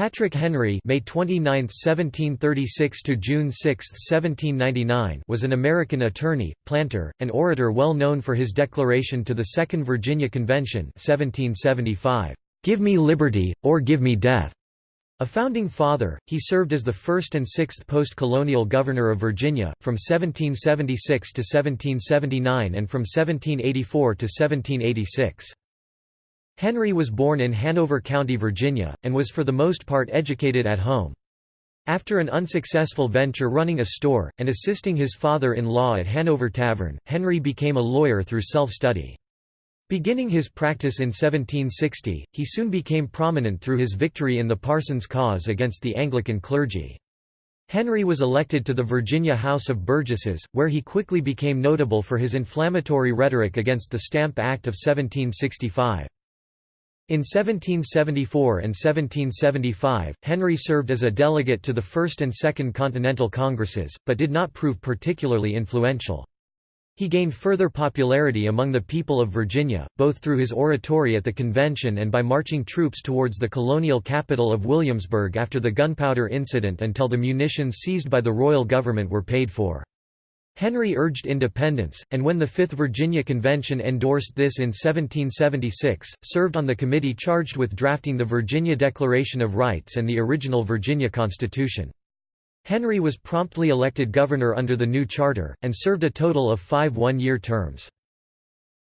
Patrick Henry May 29, 1736 to June 6, 1799 was an American attorney, planter, and orator well known for his declaration to the Second Virginia Convention 1775, "Give me liberty or give me death." A founding father, he served as the first and sixth post-colonial governor of Virginia, from 1776 to 1779 and from 1784 to 1786. Henry was born in Hanover County, Virginia, and was for the most part educated at home. After an unsuccessful venture running a store, and assisting his father-in-law at Hanover Tavern, Henry became a lawyer through self-study. Beginning his practice in 1760, he soon became prominent through his victory in the Parsons cause against the Anglican clergy. Henry was elected to the Virginia House of Burgesses, where he quickly became notable for his inflammatory rhetoric against the Stamp Act of 1765. In 1774 and 1775, Henry served as a delegate to the First and Second Continental Congresses, but did not prove particularly influential. He gained further popularity among the people of Virginia, both through his oratory at the convention and by marching troops towards the colonial capital of Williamsburg after the gunpowder incident until the munitions seized by the royal government were paid for. Henry urged independence, and when the Fifth Virginia Convention endorsed this in 1776, served on the committee charged with drafting the Virginia Declaration of Rights and the original Virginia Constitution. Henry was promptly elected governor under the new charter, and served a total of five one-year terms.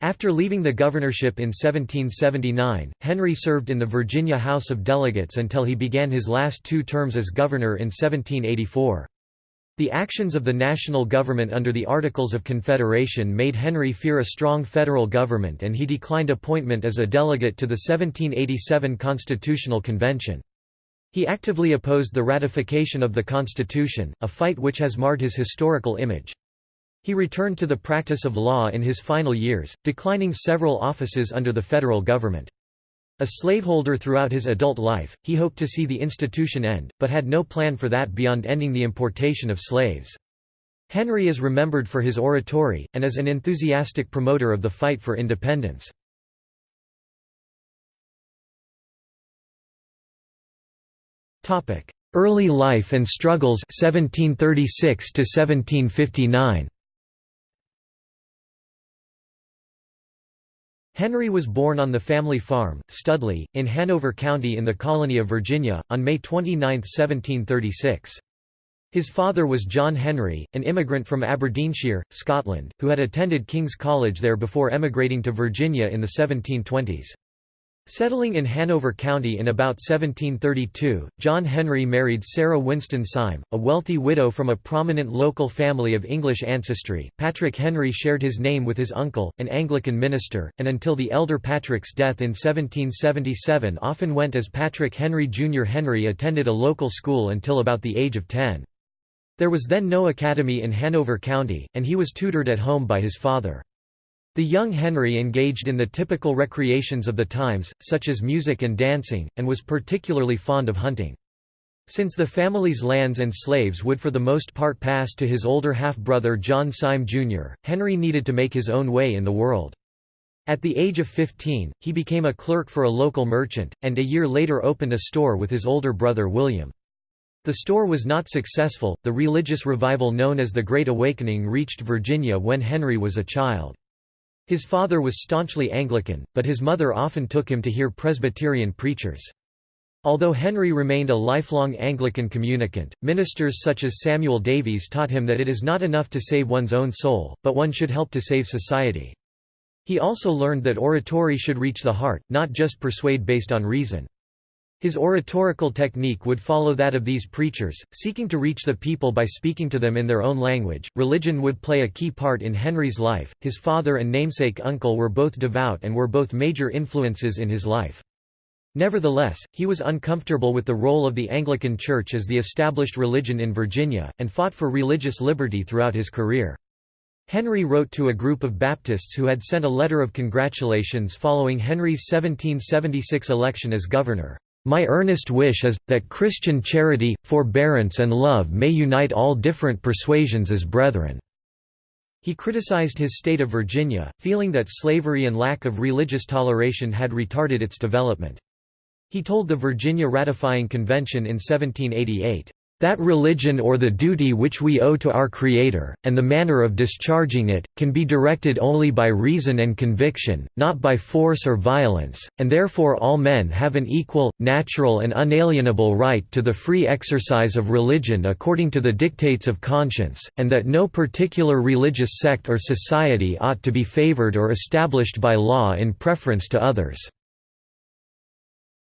After leaving the governorship in 1779, Henry served in the Virginia House of Delegates until he began his last two terms as governor in 1784. The actions of the national government under the Articles of Confederation made Henry fear a strong federal government and he declined appointment as a delegate to the 1787 Constitutional Convention. He actively opposed the ratification of the Constitution, a fight which has marred his historical image. He returned to the practice of law in his final years, declining several offices under the federal government. A slaveholder throughout his adult life, he hoped to see the institution end, but had no plan for that beyond ending the importation of slaves. Henry is remembered for his oratory, and as an enthusiastic promoter of the fight for independence. Early life and struggles 1736 to 1759. Henry was born on the family farm, Studley, in Hanover County in the colony of Virginia, on May 29, 1736. His father was John Henry, an immigrant from Aberdeenshire, Scotland, who had attended King's College there before emigrating to Virginia in the 1720s. Settling in Hanover County in about 1732, John Henry married Sarah Winston Syme, a wealthy widow from a prominent local family of English ancestry. Patrick Henry shared his name with his uncle, an Anglican minister, and until the elder Patrick's death in 1777 often went as Patrick Henry Jr. Henry attended a local school until about the age of 10. There was then no academy in Hanover County, and he was tutored at home by his father. The young Henry engaged in the typical recreations of the times, such as music and dancing, and was particularly fond of hunting. Since the family's lands and slaves would for the most part pass to his older half-brother John Syme Jr., Henry needed to make his own way in the world. At the age of 15, he became a clerk for a local merchant, and a year later opened a store with his older brother William. The store was not successful. The religious revival known as the Great Awakening reached Virginia when Henry was a child. His father was staunchly Anglican, but his mother often took him to hear Presbyterian preachers. Although Henry remained a lifelong Anglican communicant, ministers such as Samuel Davies taught him that it is not enough to save one's own soul, but one should help to save society. He also learned that oratory should reach the heart, not just persuade based on reason. His oratorical technique would follow that of these preachers, seeking to reach the people by speaking to them in their own language. Religion would play a key part in Henry's life. His father and namesake uncle were both devout and were both major influences in his life. Nevertheless, he was uncomfortable with the role of the Anglican Church as the established religion in Virginia, and fought for religious liberty throughout his career. Henry wrote to a group of Baptists who had sent a letter of congratulations following Henry's 1776 election as governor. My earnest wish is, that Christian charity, forbearance and love may unite all different persuasions as brethren." He criticized his state of Virginia, feeling that slavery and lack of religious toleration had retarded its development. He told the Virginia Ratifying Convention in 1788, "...that religion or the duty which we owe to our Creator, and the manner of discharging it, can be directed only by reason and conviction, not by force or violence, and therefore all men have an equal, natural and unalienable right to the free exercise of religion according to the dictates of conscience, and that no particular religious sect or society ought to be favored or established by law in preference to others."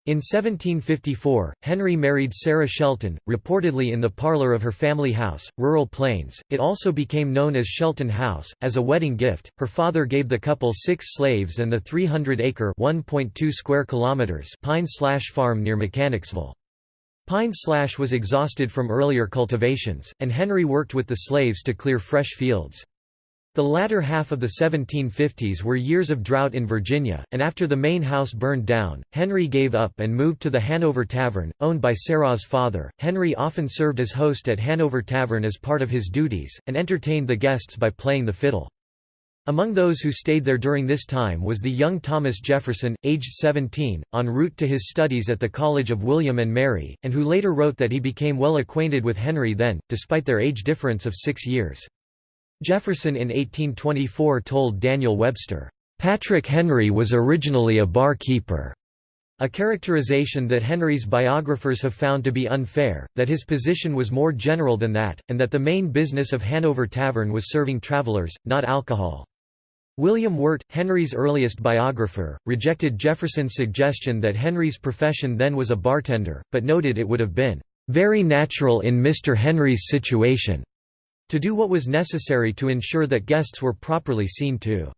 In 1754, Henry married Sarah Shelton, reportedly in the parlor of her family house, Rural Plains. It also became known as Shelton House. As a wedding gift, her father gave the couple six slaves and the 300-acre (1.2 square kilometers) Pine Slash farm near Mechanicsville. Pine Slash was exhausted from earlier cultivations, and Henry worked with the slaves to clear fresh fields. The latter half of the 1750s were years of drought in Virginia, and after the main house burned down, Henry gave up and moved to the Hanover Tavern, owned by Sarah's father. Henry often served as host at Hanover Tavern as part of his duties, and entertained the guests by playing the fiddle. Among those who stayed there during this time was the young Thomas Jefferson, aged 17, en route to his studies at the College of William and Mary, and who later wrote that he became well acquainted with Henry then, despite their age difference of six years. Jefferson in 1824 told Daniel Webster, "...Patrick Henry was originally a barkeeper." A characterization that Henry's biographers have found to be unfair, that his position was more general than that, and that the main business of Hanover Tavern was serving travelers, not alcohol. William Wirt, Henry's earliest biographer, rejected Jefferson's suggestion that Henry's profession then was a bartender, but noted it would have been, "...very natural in Mr. Henry's situation." To do what was necessary to ensure that guests were properly seen to.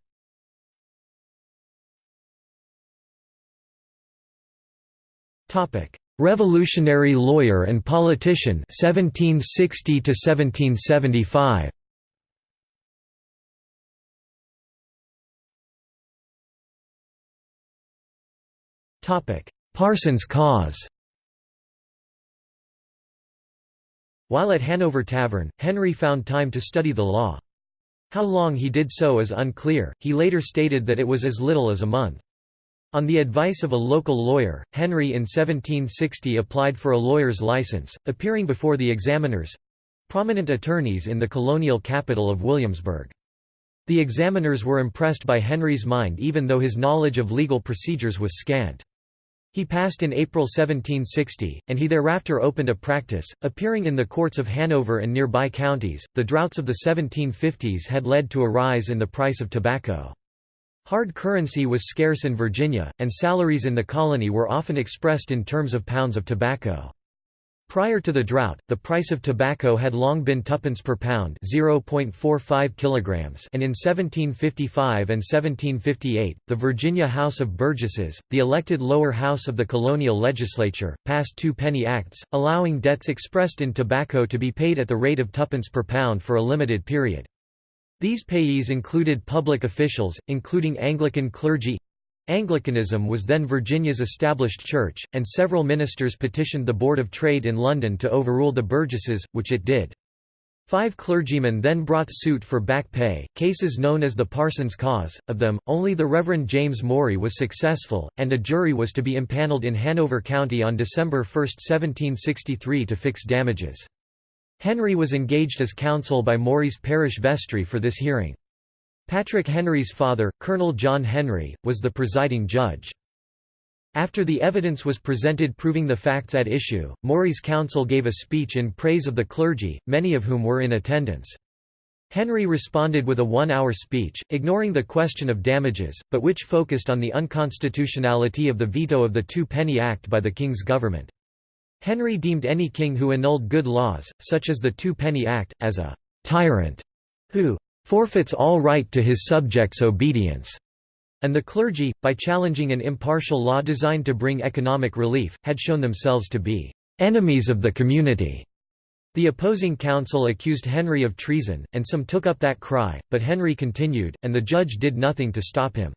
Revolutionary lawyer and politician 1760 to 1775 Parsons cause While at Hanover Tavern, Henry found time to study the law. How long he did so is unclear, he later stated that it was as little as a month. On the advice of a local lawyer, Henry in 1760 applied for a lawyer's license, appearing before the examiners—prominent attorneys in the colonial capital of Williamsburg. The examiners were impressed by Henry's mind even though his knowledge of legal procedures was scant. He passed in April 1760, and he thereafter opened a practice, appearing in the courts of Hanover and nearby counties. The droughts of the 1750s had led to a rise in the price of tobacco. Hard currency was scarce in Virginia, and salaries in the colony were often expressed in terms of pounds of tobacco. Prior to the drought, the price of tobacco had long been tuppence per pound (0.45 kilograms), and in 1755 and 1758, the Virginia House of Burgesses, the elected lower house of the colonial legislature, passed two penny acts, allowing debts expressed in tobacco to be paid at the rate of tuppence per pound for a limited period. These payees included public officials, including Anglican clergy, Anglicanism was then Virginia's established church, and several ministers petitioned the Board of Trade in London to overrule the Burgesses, which it did. Five clergymen then brought suit for back pay, cases known as the Parsons Cause. Of them, only the Reverend James Maury was successful, and a jury was to be impaneled in Hanover County on December 1, 1763 to fix damages. Henry was engaged as counsel by Maury's parish vestry for this hearing. Patrick Henry's father, Colonel John Henry, was the presiding judge. After the evidence was presented proving the facts at issue, Maury's counsel gave a speech in praise of the clergy, many of whom were in attendance. Henry responded with a one-hour speech, ignoring the question of damages, but which focused on the unconstitutionality of the veto of the Two-Penny Act by the King's government. Henry deemed any king who annulled good laws, such as the Two-Penny Act, as a «tyrant» who forfeits all right to his subjects' obedience, and the clergy, by challenging an impartial law designed to bring economic relief, had shown themselves to be enemies of the community. The opposing counsel accused Henry of treason, and some took up that cry, but Henry continued, and the judge did nothing to stop him.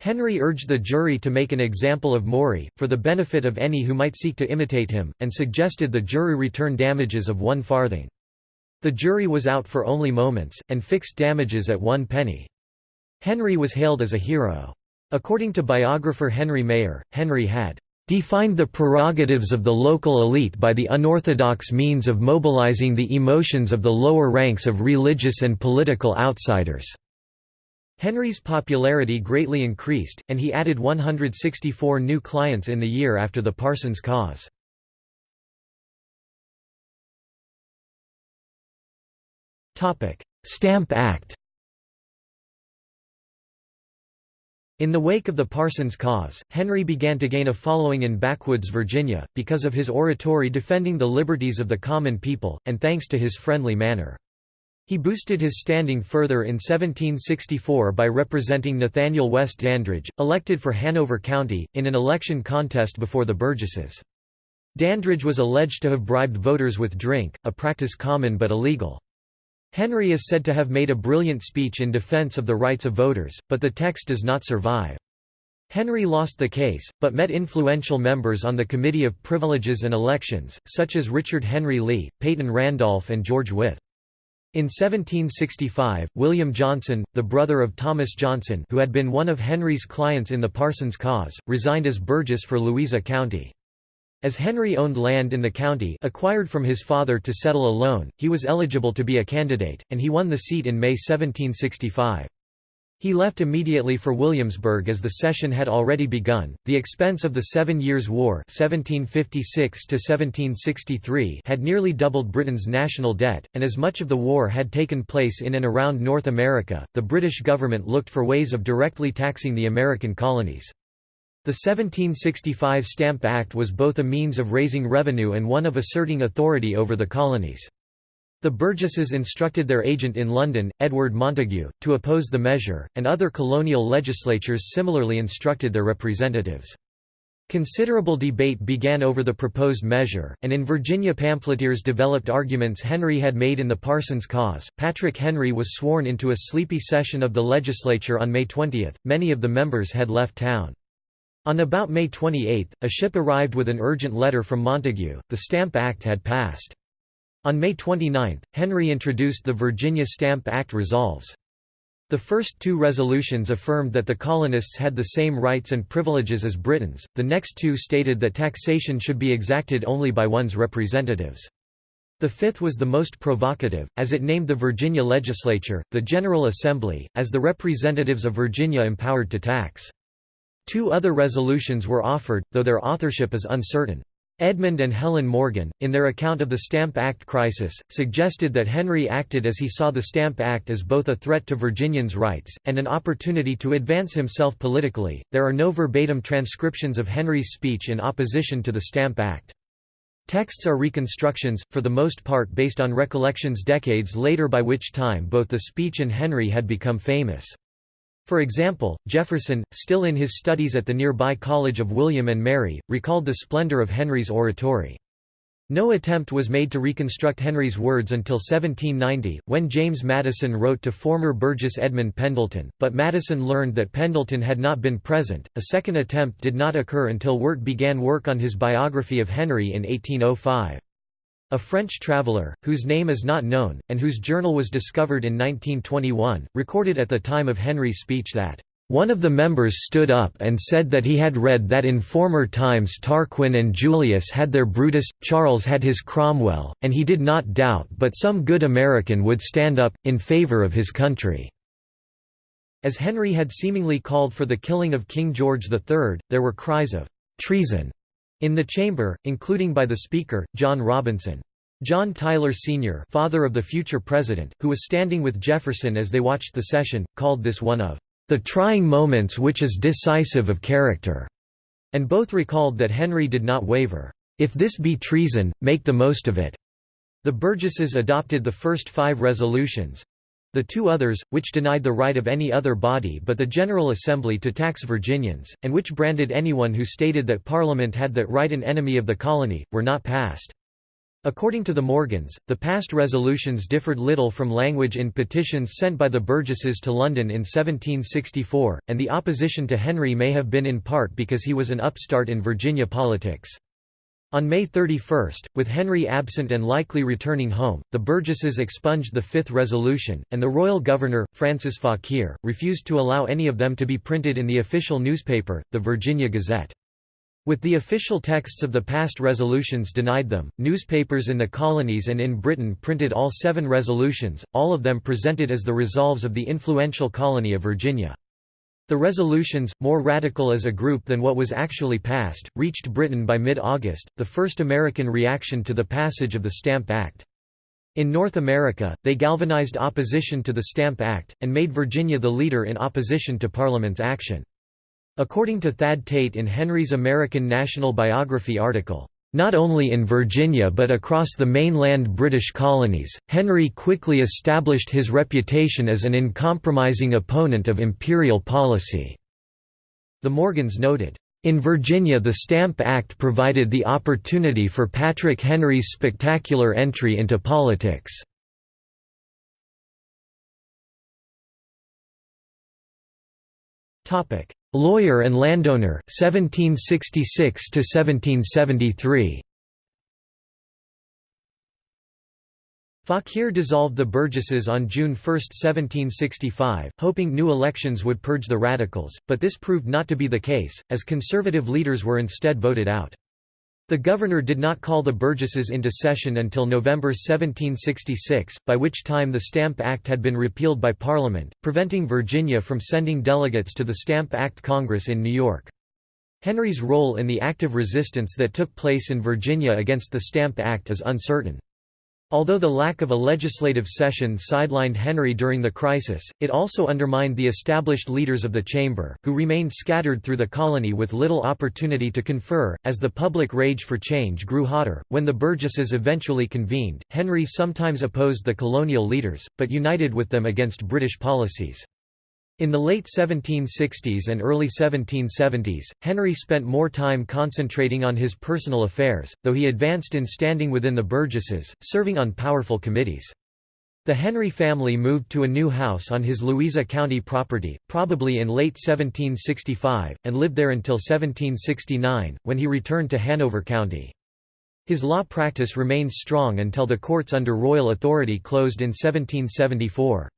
Henry urged the jury to make an example of Maury, for the benefit of any who might seek to imitate him, and suggested the jury return damages of one farthing. The jury was out for only moments, and fixed damages at one penny. Henry was hailed as a hero. According to biographer Henry Mayer, Henry had defined the prerogatives of the local elite by the unorthodox means of mobilizing the emotions of the lower ranks of religious and political outsiders." Henry's popularity greatly increased, and he added 164 new clients in the year after the Parsons cause. Stamp Act In the wake of the Parsons cause, Henry began to gain a following in backwoods Virginia, because of his oratory defending the liberties of the common people, and thanks to his friendly manner. He boosted his standing further in 1764 by representing Nathaniel West Dandridge, elected for Hanover County, in an election contest before the Burgesses. Dandridge was alleged to have bribed voters with drink, a practice common but illegal. Henry is said to have made a brilliant speech in defense of the rights of voters, but the text does not survive. Henry lost the case, but met influential members on the Committee of Privileges and Elections, such as Richard Henry Lee, Peyton Randolph and George Wythe. In 1765, William Johnson, the brother of Thomas Johnson who had been one of Henry's clients in the Parsons cause, resigned as Burgess for Louisa County. As Henry owned land in the county acquired from his father to settle a loan, he was eligible to be a candidate, and he won the seat in May 1765. He left immediately for Williamsburg as the session had already begun. The expense of the Seven Years' War (1756–1763) had nearly doubled Britain's national debt, and as much of the war had taken place in and around North America, the British government looked for ways of directly taxing the American colonies. The 1765 Stamp Act was both a means of raising revenue and one of asserting authority over the colonies. The Burgesses instructed their agent in London, Edward Montagu, to oppose the measure, and other colonial legislatures similarly instructed their representatives. Considerable debate began over the proposed measure, and in Virginia pamphleteers developed arguments Henry had made in the Parsons cause. Patrick Henry was sworn into a sleepy session of the legislature on May 20, many of the members had left town. On about May 28, a ship arrived with an urgent letter from Montagu, the Stamp Act had passed. On May 29, Henry introduced the Virginia Stamp Act Resolves. The first two resolutions affirmed that the colonists had the same rights and privileges as Britons, the next two stated that taxation should be exacted only by one's representatives. The fifth was the most provocative, as it named the Virginia legislature, the General Assembly, as the representatives of Virginia empowered to tax. Two other resolutions were offered, though their authorship is uncertain. Edmund and Helen Morgan, in their account of the Stamp Act crisis, suggested that Henry acted as he saw the Stamp Act as both a threat to Virginians' rights, and an opportunity to advance himself politically. There are no verbatim transcriptions of Henry's speech in opposition to the Stamp Act. Texts are reconstructions, for the most part based on recollections decades later by which time both the speech and Henry had become famous. For example, Jefferson, still in his studies at the nearby College of William and Mary, recalled the splendor of Henry's oratory. No attempt was made to reconstruct Henry's words until 1790, when James Madison wrote to former Burgess Edmund Pendleton, but Madison learned that Pendleton had not been present. A second attempt did not occur until Wirt began work on his biography of Henry in 1805. A French traveller, whose name is not known, and whose journal was discovered in 1921, recorded at the time of Henry's speech that, "...one of the members stood up and said that he had read that in former times Tarquin and Julius had their Brutus, Charles had his Cromwell, and he did not doubt but some good American would stand up, in favor of his country." As Henry had seemingly called for the killing of King George III, there were cries of "'treason' In the chamber, including by the Speaker, John Robinson. John Tyler Sr. father of the future president, who was standing with Jefferson as they watched the session, called this one of the trying moments which is decisive of character, and both recalled that Henry did not waver. If this be treason, make the most of it. The Burgesses adopted the first five resolutions, the two others, which denied the right of any other body but the General Assembly to tax Virginians, and which branded anyone who stated that Parliament had that right an enemy of the colony, were not passed. According to the Morgans, the past resolutions differed little from language in petitions sent by the Burgesses to London in 1764, and the opposition to Henry may have been in part because he was an upstart in Virginia politics. On May 31, with Henry absent and likely returning home, the Burgesses expunged the Fifth Resolution, and the royal governor, Francis Fauquier, refused to allow any of them to be printed in the official newspaper, the Virginia Gazette. With the official texts of the past resolutions denied them, newspapers in the colonies and in Britain printed all seven resolutions, all of them presented as the resolves of the influential colony of Virginia. The resolutions, more radical as a group than what was actually passed, reached Britain by mid-August, the first American reaction to the passage of the Stamp Act. In North America, they galvanized opposition to the Stamp Act, and made Virginia the leader in opposition to Parliament's action. According to Thad Tate in Henry's American National Biography article, not only in Virginia but across the mainland British colonies, Henry quickly established his reputation as an uncompromising opponent of imperial policy." The Morgans noted, in Virginia the Stamp Act provided the opportunity for Patrick Henry's spectacular entry into politics. Lawyer and landowner 1766 to 1773 Fauquier dissolved the Burgesses on June 1, 1765, hoping new elections would purge the radicals, but this proved not to be the case, as conservative leaders were instead voted out. The governor did not call the Burgesses into session until November 1766, by which time the Stamp Act had been repealed by Parliament, preventing Virginia from sending delegates to the Stamp Act Congress in New York. Henry's role in the active resistance that took place in Virginia against the Stamp Act is uncertain. Although the lack of a legislative session sidelined Henry during the crisis, it also undermined the established leaders of the chamber, who remained scattered through the colony with little opportunity to confer. As the public rage for change grew hotter, when the Burgesses eventually convened, Henry sometimes opposed the colonial leaders, but united with them against British policies. In the late 1760s and early 1770s, Henry spent more time concentrating on his personal affairs, though he advanced in standing within the Burgesses, serving on powerful committees. The Henry family moved to a new house on his Louisa County property, probably in late 1765, and lived there until 1769, when he returned to Hanover County. His law practice remained strong until the courts under royal authority closed in 1774.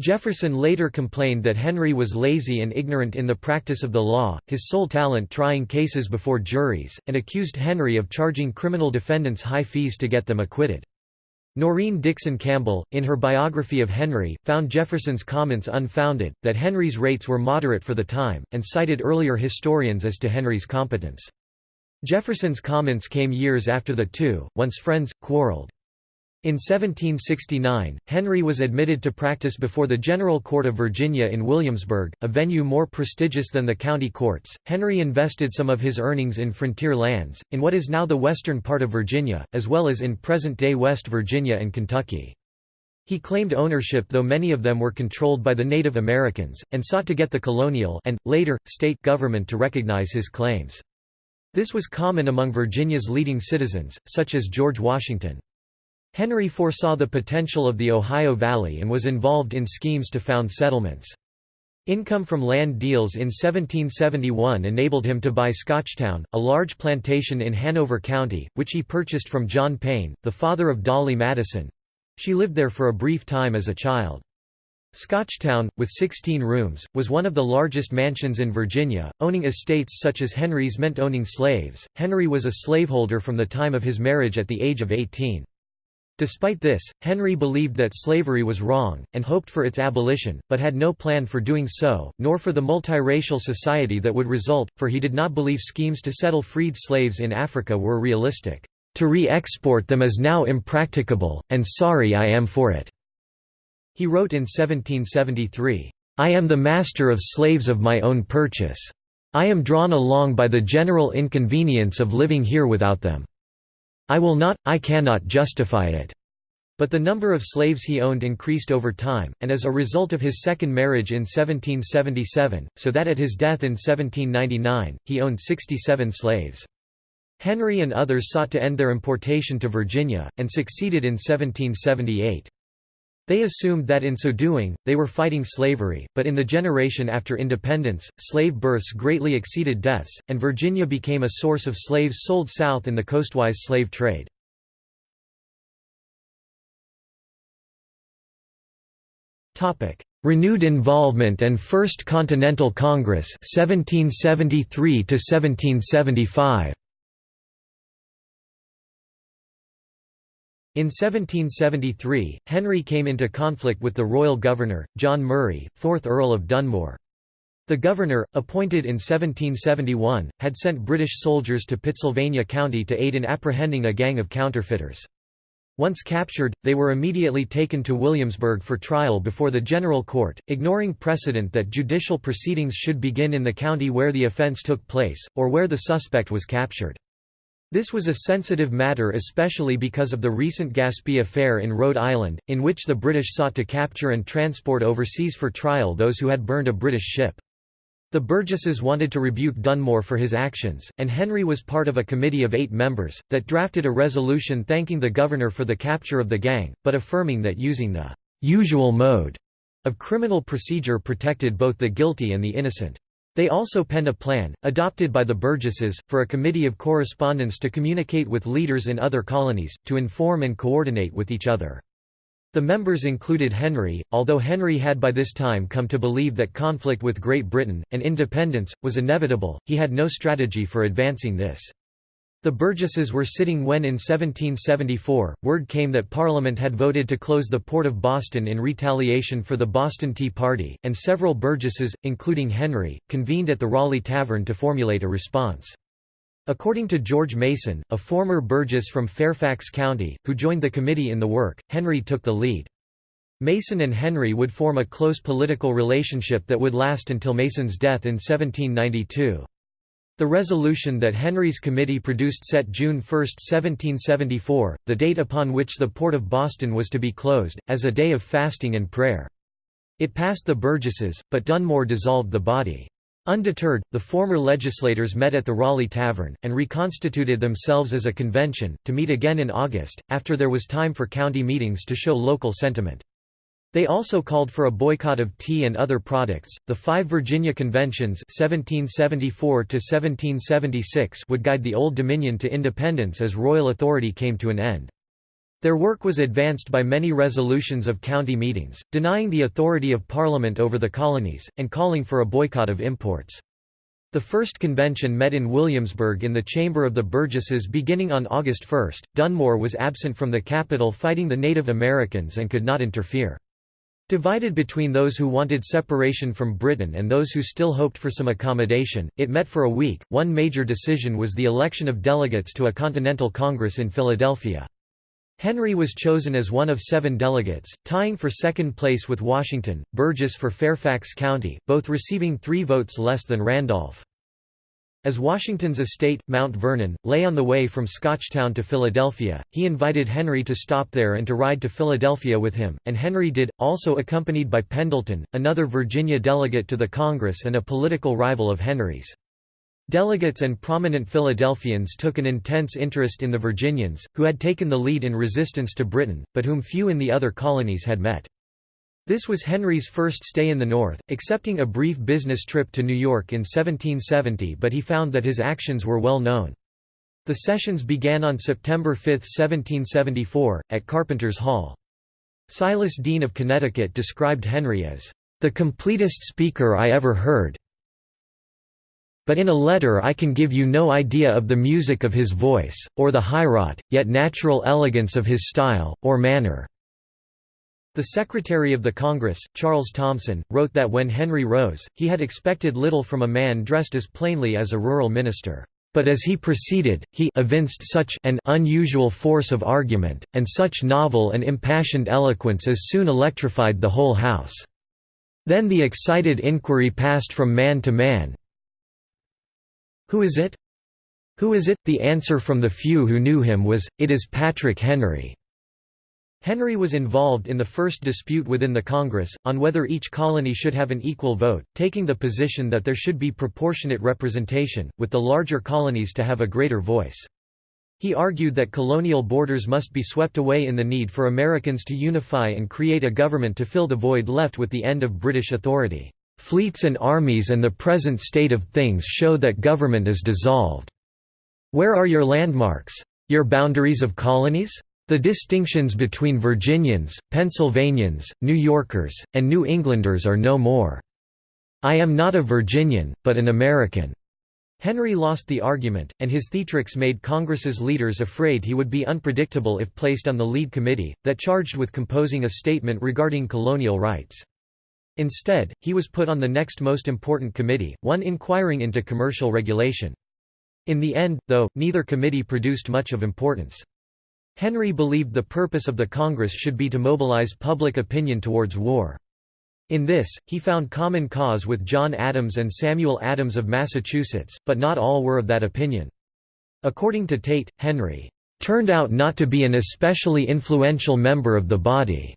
Jefferson later complained that Henry was lazy and ignorant in the practice of the law, his sole talent trying cases before juries, and accused Henry of charging criminal defendants high fees to get them acquitted. Norine Dickson Campbell, in her biography of Henry, found Jefferson's comments unfounded, that Henry's rates were moderate for the time, and cited earlier historians as to Henry's competence. Jefferson's comments came years after the two, once friends, quarreled. In 1769, Henry was admitted to practice before the General Court of Virginia in Williamsburg, a venue more prestigious than the county courts. Henry invested some of his earnings in frontier lands, in what is now the western part of Virginia, as well as in present day West Virginia and Kentucky. He claimed ownership though many of them were controlled by the Native Americans, and sought to get the colonial and, later, state government to recognize his claims. This was common among Virginia's leading citizens, such as George Washington. Henry foresaw the potential of the Ohio Valley and was involved in schemes to found settlements. Income from land deals in 1771 enabled him to buy Scotchtown, a large plantation in Hanover County, which he purchased from John Payne, the father of Dolley Madison. She lived there for a brief time as a child. Scotchtown, with 16 rooms, was one of the largest mansions in Virginia. Owning estates such as Henry's meant owning slaves. Henry was a slaveholder from the time of his marriage at the age of 18. Despite this, Henry believed that slavery was wrong, and hoped for its abolition, but had no plan for doing so, nor for the multiracial society that would result, for he did not believe schemes to settle freed slaves in Africa were realistic. To re-export them is now impracticable, and sorry I am for it." He wrote in 1773, "'I am the master of slaves of my own purchase. I am drawn along by the general inconvenience of living here without them. I will not, I cannot justify it." But the number of slaves he owned increased over time, and as a result of his second marriage in 1777, so that at his death in 1799, he owned 67 slaves. Henry and others sought to end their importation to Virginia, and succeeded in 1778. They assumed that in so doing, they were fighting slavery, but in the generation after independence, slave births greatly exceeded deaths, and Virginia became a source of slaves sold south in the coastwise slave trade. Renewed involvement and First Continental Congress 1773 1775 In 1773, Henry came into conflict with the royal governor, John Murray, 4th Earl of Dunmore. The governor, appointed in 1771, had sent British soldiers to Pittsylvania County to aid in apprehending a gang of counterfeiters. Once captured, they were immediately taken to Williamsburg for trial before the General Court, ignoring precedent that judicial proceedings should begin in the county where the offense took place, or where the suspect was captured. This was a sensitive matter especially because of the recent Gaspee affair in Rhode Island, in which the British sought to capture and transport overseas for trial those who had burned a British ship. The Burgesses wanted to rebuke Dunmore for his actions, and Henry was part of a committee of eight members, that drafted a resolution thanking the governor for the capture of the gang, but affirming that using the «usual mode» of criminal procedure protected both the guilty and the innocent. They also penned a plan, adopted by the Burgesses, for a committee of correspondence to communicate with leaders in other colonies, to inform and coordinate with each other. The members included Henry, although Henry had by this time come to believe that conflict with Great Britain, and independence, was inevitable, he had no strategy for advancing this. The Burgesses were sitting when in 1774, word came that Parliament had voted to close the port of Boston in retaliation for the Boston Tea Party, and several Burgesses, including Henry, convened at the Raleigh Tavern to formulate a response. According to George Mason, a former Burgess from Fairfax County, who joined the committee in the work, Henry took the lead. Mason and Henry would form a close political relationship that would last until Mason's death in 1792. The resolution that Henry's committee produced set June 1, 1774, the date upon which the port of Boston was to be closed, as a day of fasting and prayer. It passed the Burgesses, but Dunmore dissolved the body. Undeterred, the former legislators met at the Raleigh Tavern, and reconstituted themselves as a convention, to meet again in August, after there was time for county meetings to show local sentiment. They also called for a boycott of tea and other products. The five Virginia Conventions (1774 1776) would guide the Old Dominion to independence as royal authority came to an end. Their work was advanced by many resolutions of county meetings, denying the authority of Parliament over the colonies, and calling for a boycott of imports. The first convention met in Williamsburg in the Chamber of the Burgesses beginning on August 1. Dunmore was absent from the capital fighting the Native Americans and could not interfere. Divided between those who wanted separation from Britain and those who still hoped for some accommodation, it met for a week. One major decision was the election of delegates to a Continental Congress in Philadelphia. Henry was chosen as one of seven delegates, tying for second place with Washington, Burgess for Fairfax County, both receiving three votes less than Randolph. As Washington's estate, Mount Vernon, lay on the way from Scotchtown to Philadelphia, he invited Henry to stop there and to ride to Philadelphia with him, and Henry did, also accompanied by Pendleton, another Virginia delegate to the Congress and a political rival of Henry's. Delegates and prominent Philadelphians took an intense interest in the Virginians, who had taken the lead in resistance to Britain, but whom few in the other colonies had met. This was Henry's first stay in the North, excepting a brief business trip to New York in 1770 but he found that his actions were well known. The sessions began on September 5, 1774, at Carpenter's Hall. Silas Deane of Connecticut described Henry as, "...the completest speaker I ever heard but in a letter I can give you no idea of the music of his voice, or the highwrought, yet natural elegance of his style, or manner." The Secretary of the Congress, Charles Thomson, wrote that when Henry rose, he had expected little from a man dressed as plainly as a rural minister. But as he proceeded, he evinced such an unusual force of argument, and such novel and impassioned eloquence as soon electrified the whole House. Then the excited inquiry passed from man to man, Who is it? Who is it? The answer from the few who knew him was, It is Patrick Henry. Henry was involved in the first dispute within the Congress, on whether each colony should have an equal vote, taking the position that there should be proportionate representation, with the larger colonies to have a greater voice. He argued that colonial borders must be swept away in the need for Americans to unify and create a government to fill the void left with the end of British authority. Fleets and armies and the present state of things show that government is dissolved. Where are your landmarks? Your boundaries of colonies? The distinctions between Virginians, Pennsylvanians, New Yorkers, and New Englanders are no more. I am not a Virginian, but an American." Henry lost the argument, and his theatrics made Congress's leaders afraid he would be unpredictable if placed on the lead committee, that charged with composing a statement regarding colonial rights. Instead, he was put on the next most important committee, one inquiring into commercial regulation. In the end, though, neither committee produced much of importance. Henry believed the purpose of the Congress should be to mobilize public opinion towards war. In this, he found common cause with John Adams and Samuel Adams of Massachusetts, but not all were of that opinion. According to Tate, Henry turned out not to be an especially influential member of the body.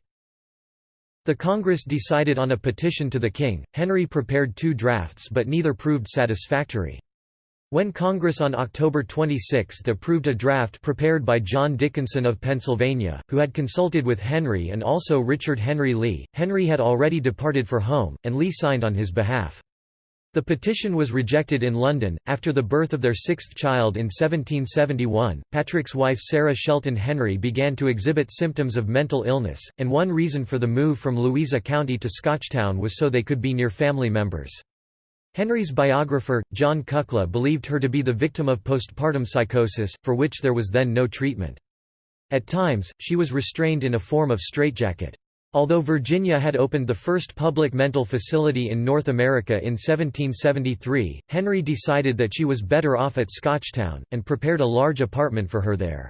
The Congress decided on a petition to the king. Henry prepared two drafts but neither proved satisfactory. When Congress on October 26 approved a draft prepared by John Dickinson of Pennsylvania, who had consulted with Henry and also Richard Henry Lee, Henry had already departed for home, and Lee signed on his behalf. The petition was rejected in London. After the birth of their sixth child in 1771, Patrick's wife Sarah Shelton Henry began to exhibit symptoms of mental illness, and one reason for the move from Louisa County to Scotchtown was so they could be near family members. Henry's biographer, John Kukla believed her to be the victim of postpartum psychosis, for which there was then no treatment. At times, she was restrained in a form of straitjacket. Although Virginia had opened the first public mental facility in North America in 1773, Henry decided that she was better off at Scotchtown, and prepared a large apartment for her there.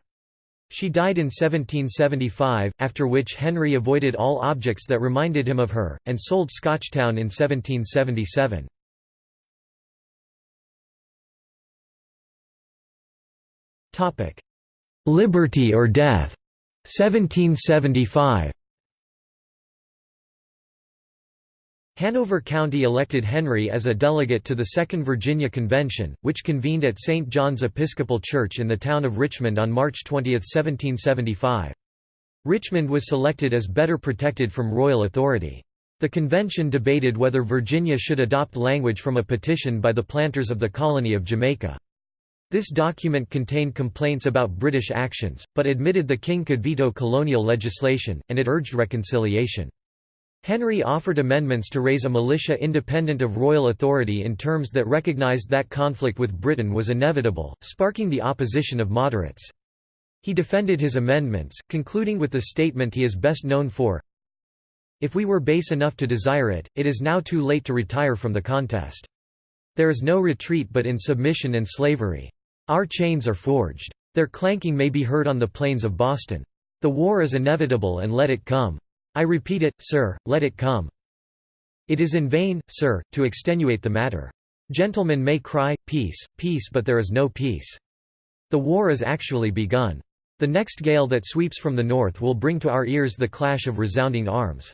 She died in 1775, after which Henry avoided all objects that reminded him of her, and sold Scotchtown in 1777. Liberty or death 1775 Hanover County elected Henry as a delegate to the Second Virginia Convention, which convened at St. John's Episcopal Church in the town of Richmond on March 20, 1775. Richmond was selected as better protected from royal authority. The convention debated whether Virginia should adopt language from a petition by the planters of the colony of Jamaica. This document contained complaints about British actions, but admitted the king could veto colonial legislation, and it urged reconciliation. Henry offered amendments to raise a militia independent of royal authority in terms that recognized that conflict with Britain was inevitable, sparking the opposition of moderates. He defended his amendments, concluding with the statement he is best known for, If we were base enough to desire it, it is now too late to retire from the contest. There is no retreat but in submission and slavery. Our chains are forged. Their clanking may be heard on the plains of Boston. The war is inevitable and let it come. I repeat it, sir, let it come. It is in vain, sir, to extenuate the matter. Gentlemen may cry, peace, peace but there is no peace. The war is actually begun. The next gale that sweeps from the north will bring to our ears the clash of resounding arms.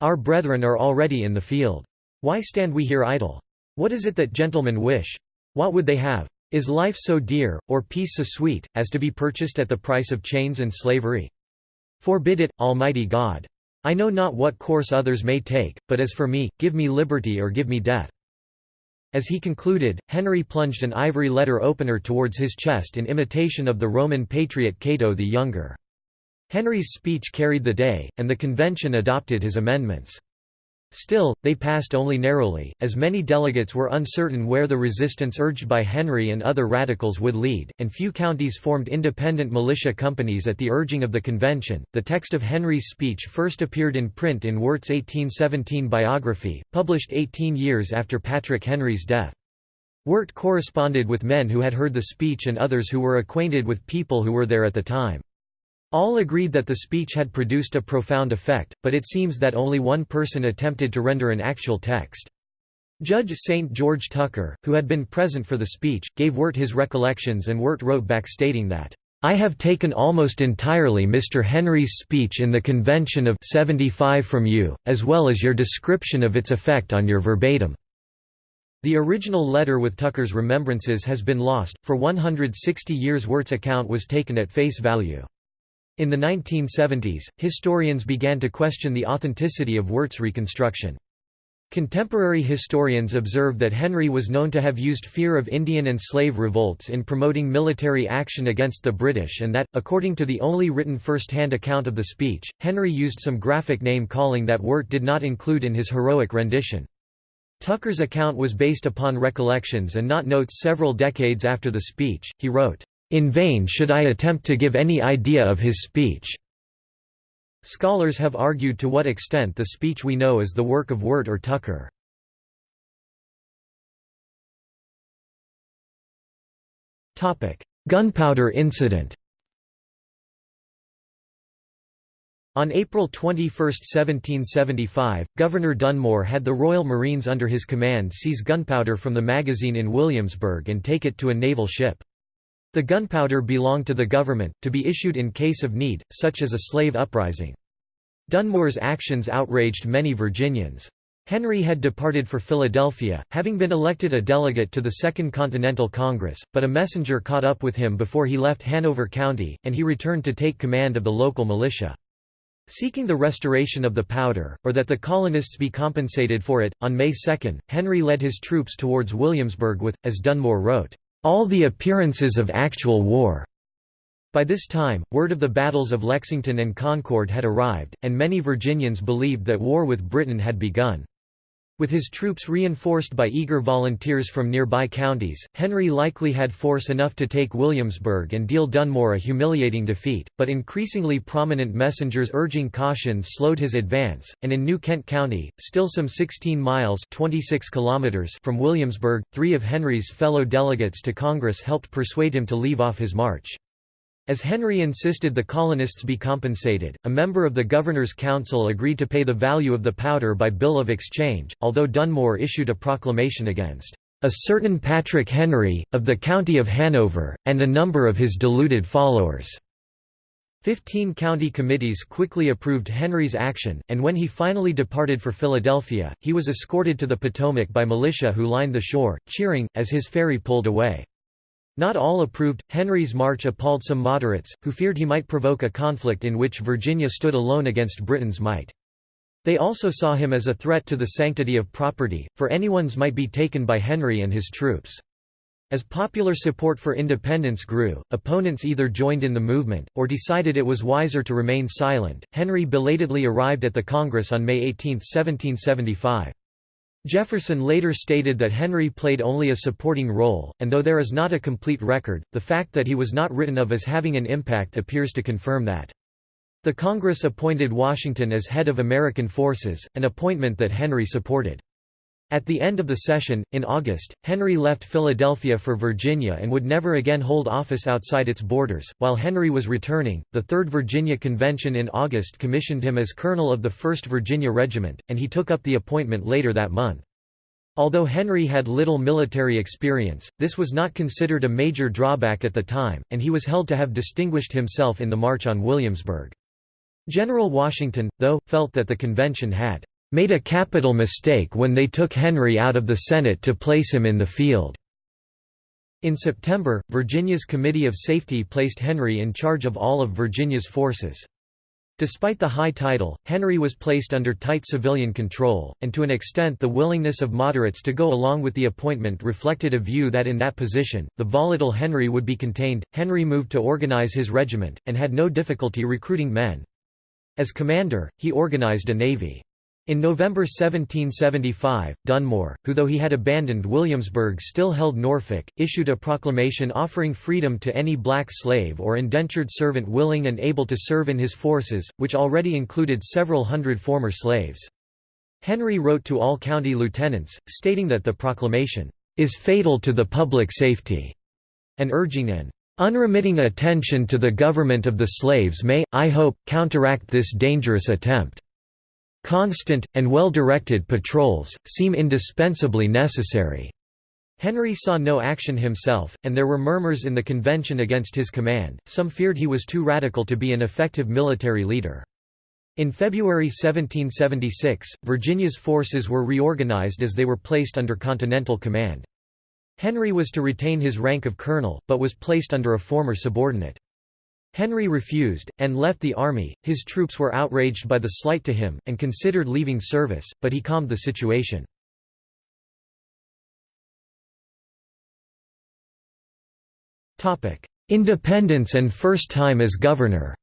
Our brethren are already in the field. Why stand we here idle? What is it that gentlemen wish? What would they have? Is life so dear, or peace so sweet, as to be purchased at the price of chains and slavery? Forbid it, Almighty God. I know not what course others may take, but as for me, give me liberty or give me death. As he concluded, Henry plunged an ivory letter opener towards his chest in imitation of the Roman patriot Cato the Younger. Henry's speech carried the day, and the convention adopted his amendments. Still, they passed only narrowly, as many delegates were uncertain where the resistance urged by Henry and other radicals would lead, and few counties formed independent militia companies at the urging of the convention. The text of Henry's speech first appeared in print in Wirt's 1817 biography, published 18 years after Patrick Henry's death. Wirt corresponded with men who had heard the speech and others who were acquainted with people who were there at the time. All agreed that the speech had produced a profound effect, but it seems that only one person attempted to render an actual text. Judge St. George Tucker, who had been present for the speech, gave Wirt his recollections and Wirt wrote back stating that, "...I have taken almost entirely Mr. Henry's speech in the Convention of 75 from you, as well as your description of its effect on your verbatim." The original letter with Tucker's remembrances has been lost, for 160 years Wirt's account was taken at face value. In the 1970s, historians began to question the authenticity of Wirt's reconstruction. Contemporary historians observe that Henry was known to have used fear of Indian and slave revolts in promoting military action against the British and that, according to the only written first-hand account of the speech, Henry used some graphic name-calling that Wirt did not include in his heroic rendition. Tucker's account was based upon recollections and not notes several decades after the speech. He wrote, In vain should I attempt to give any idea of his speech. Scholars have argued to what extent the speech we know is the work of Wirt or Tucker. Gunpowder incident On April 21, 1775, Governor Dunmore had the Royal Marines under his command seize gunpowder from the magazine in Williamsburg and take it to a naval ship. The gunpowder belonged to the government, to be issued in case of need, such as a slave uprising. Dunmore's actions outraged many Virginians. Henry had departed for Philadelphia, having been elected a delegate to the Second Continental Congress, but a messenger caught up with him before he left Hanover County, and he returned to take command of the local militia. Seeking the restoration of the powder, or that the colonists be compensated for it, on May 2, Henry led his troops towards Williamsburg with, as Dunmore wrote, all the appearances of actual war. By this time, word of the battles of Lexington and Concord had arrived, and many Virginians believed that war with Britain had begun. With his troops reinforced by eager volunteers from nearby counties, Henry likely had force enough to take Williamsburg and deal Dunmore a humiliating defeat, but increasingly prominent messengers urging caution slowed his advance, and in New Kent County, still some 16 miles 26 kilometers from Williamsburg, three of Henry's fellow delegates to Congress helped persuade him to leave off his march. As Henry insisted the colonists be compensated, a member of the Governor's Council agreed to pay the value of the powder by bill of exchange, although Dunmore issued a proclamation against a certain Patrick Henry, of the county of Hanover, and a number of his deluded followers. Fifteen county committees quickly approved Henry's action, and when he finally departed for Philadelphia, he was escorted to the Potomac by militia who lined the shore, cheering, as his ferry pulled away. Not all approved. Henry's march appalled some moderates, who feared he might provoke a conflict in which Virginia stood alone against Britain's might. They also saw him as a threat to the sanctity of property, for anyone's might be taken by Henry and his troops. As popular support for independence grew, opponents either joined in the movement, or decided it was wiser to remain silent. Henry belatedly arrived at the Congress on May 18, 1775. Jefferson later stated that Henry played only a supporting role, and though there is not a complete record, the fact that he was not written of as having an impact appears to confirm that. The Congress appointed Washington as head of American forces, an appointment that Henry supported. At the end of the session, in August, Henry left Philadelphia for Virginia and would never again hold office outside its borders. While Henry was returning, the Third Virginia Convention in August commissioned him as colonel of the 1st Virginia Regiment, and he took up the appointment later that month. Although Henry had little military experience, this was not considered a major drawback at the time, and he was held to have distinguished himself in the March on Williamsburg. General Washington, though, felt that the convention had made a capital mistake when they took Henry out of the Senate to place him in the field." In September, Virginia's Committee of Safety placed Henry in charge of all of Virginia's forces. Despite the high title, Henry was placed under tight civilian control, and to an extent the willingness of moderates to go along with the appointment reflected a view that in that position, the volatile Henry would be contained. Henry moved to organize his regiment, and had no difficulty recruiting men. As commander, he organized a navy. In November 1775, Dunmore, who though he had abandoned Williamsburg still held Norfolk, issued a proclamation offering freedom to any black slave or indentured servant willing and able to serve in his forces, which already included several hundred former slaves. Henry wrote to all county lieutenants, stating that the proclamation is fatal to the public safety, and urging an unremitting attention to the government of the slaves may, I hope, counteract this dangerous attempt. Constant, and well-directed patrols, seem indispensably necessary." Henry saw no action himself, and there were murmurs in the convention against his command, some feared he was too radical to be an effective military leader. In February 1776, Virginia's forces were reorganized as they were placed under Continental command. Henry was to retain his rank of colonel, but was placed under a former subordinate. Henry refused, and left the army. His troops were outraged by the slight to him, and considered leaving service, but he calmed the situation. Independence and first time as governor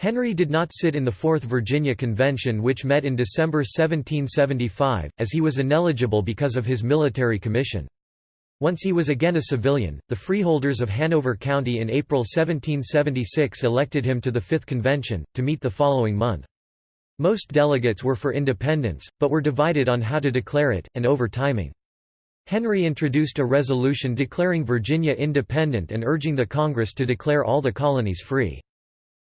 Henry did not sit in the Fourth Virginia Convention which met in December 1775, as he was ineligible because of his military commission. Once he was again a civilian, the freeholders of Hanover County in April 1776 elected him to the Fifth Convention, to meet the following month. Most delegates were for independence, but were divided on how to declare it, and over timing. Henry introduced a resolution declaring Virginia independent and urging the Congress to declare all the colonies free.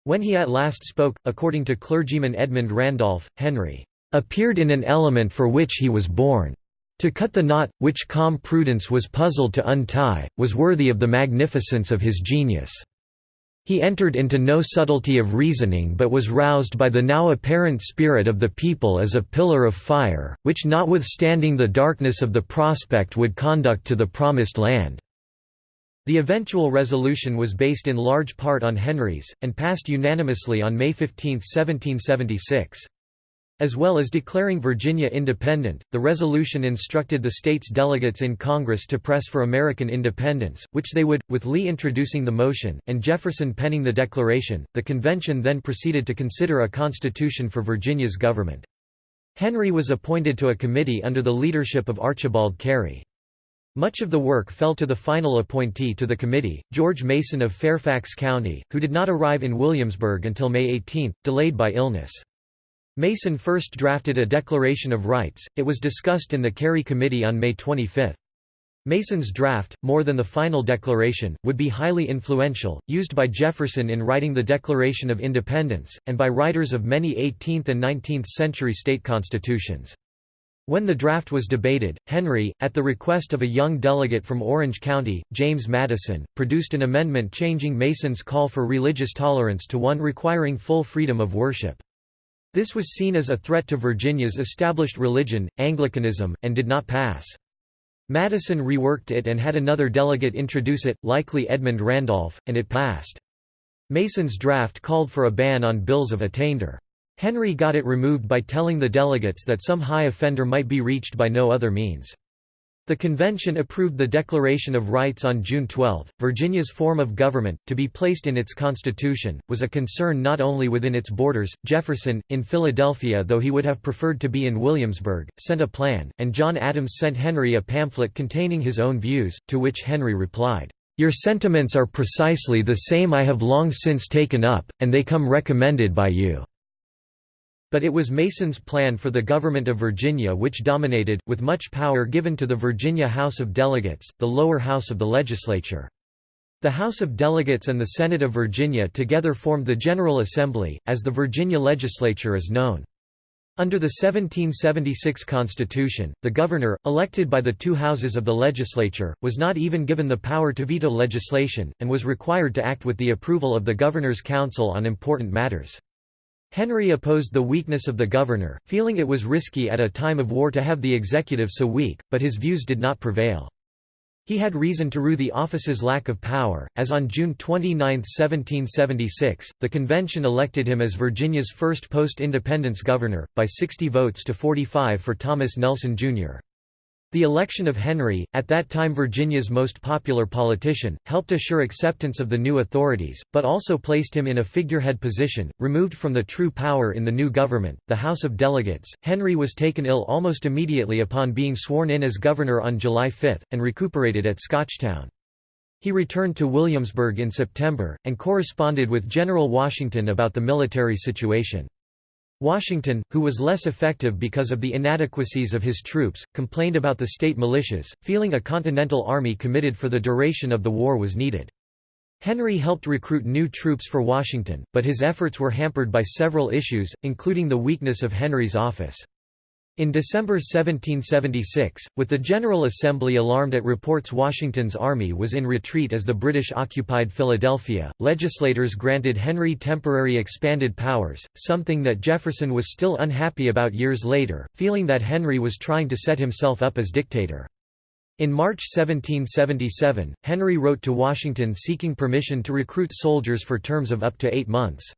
When he at last spoke, according to clergyman Edmund Randolph, Henry appeared in an element for which he was born. To cut the knot, which calm prudence was puzzled to untie, was worthy of the magnificence of his genius. He entered into no subtlety of reasoning but was roused by the now apparent spirit of the people as a pillar of fire, which notwithstanding the darkness of the prospect would conduct to the promised land. The eventual resolution was based in large part on Henry's, and passed unanimously on May 15, 1776. As well as declaring Virginia independent, the resolution instructed the state's delegates in Congress to press for American independence, which they would, with Lee introducing the motion, and Jefferson penning the declaration. The convention then proceeded to consider a constitution for Virginia's government. Henry was appointed to a committee under the leadership of Archibald Cary. Much of the work fell to the final appointee to the committee, George Mason of Fairfax County, who did not arrive in Williamsburg until May 18, delayed by illness. Mason first drafted a Declaration of Rights, it was discussed in the Cary Committee on May 25. Mason's draft, more than the final declaration, would be highly influential, used by Jefferson in writing the Declaration of Independence, and by writers of many 18th and 19th century state constitutions. When the draft was debated, Henry, at the request of a young delegate from Orange County, James Madison, produced an amendment changing Mason's call for religious tolerance to one requiring full freedom of worship. This was seen as a threat to Virginia's established religion, Anglicanism, and did not pass. Madison reworked it and had another delegate introduce it, likely Edmund Randolph, and it passed. Mason's draft called for a ban on bills of attainder. Henry got it removed by telling the delegates that some high offender might be reached by no other means. The convention approved the Declaration of Rights on June 12. Virginia's form of government, to be placed in its constitution, was a concern not only within its borders. Jefferson, in Philadelphia, though he would have preferred to be in Williamsburg, sent a plan, and John Adams sent Henry a pamphlet containing his own views, to which Henry replied, Your sentiments are precisely the same I have long since taken up, and they come recommended by you. But it was Mason's plan for the government of Virginia which dominated, with much power given to the Virginia House of Delegates, the lower house of the legislature. The House of Delegates and the Senate of Virginia together formed the General Assembly, as the Virginia legislature is known. Under the 1776 Constitution, the governor, elected by the two houses of the legislature, was not even given the power to veto legislation, and was required to act with the approval of the governor's council on important matters. Henry opposed the weakness of the governor, feeling it was risky at a time of war to have the executive so weak, but his views did not prevail. He had reason to rue the office's lack of power, as on June 29, 1776, the convention elected him as Virginia's first post-independence governor, by 60 votes to 45 for Thomas Nelson, Jr. The election of Henry, at that time Virginia's most popular politician, helped assure acceptance of the new authorities, but also placed him in a figurehead position, removed from the true power in the new government, the House of Delegates. Henry was taken ill almost immediately upon being sworn in as governor on July 5, and recuperated at Scotchtown. He returned to Williamsburg in September, and corresponded with General Washington about the military situation. Washington, who was less effective because of the inadequacies of his troops, complained about the state militias, feeling a continental army committed for the duration of the war was needed. Henry helped recruit new troops for Washington, but his efforts were hampered by several issues, including the weakness of Henry's office. In December 1776, with the General Assembly alarmed at reports Washington's army was in retreat as the British occupied Philadelphia, legislators granted Henry temporary expanded powers, something that Jefferson was still unhappy about years later, feeling that Henry was trying to set himself up as dictator. In March 1777, Henry wrote to Washington seeking permission to recruit soldiers for terms of up to eight months.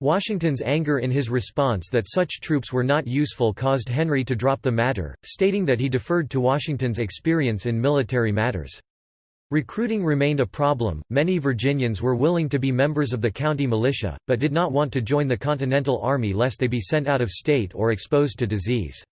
Washington's anger in his response that such troops were not useful caused Henry to drop the matter, stating that he deferred to Washington's experience in military matters. Recruiting remained a problem. Many Virginians were willing to be members of the county militia, but did not want to join the Continental Army lest they be sent out of state or exposed to disease.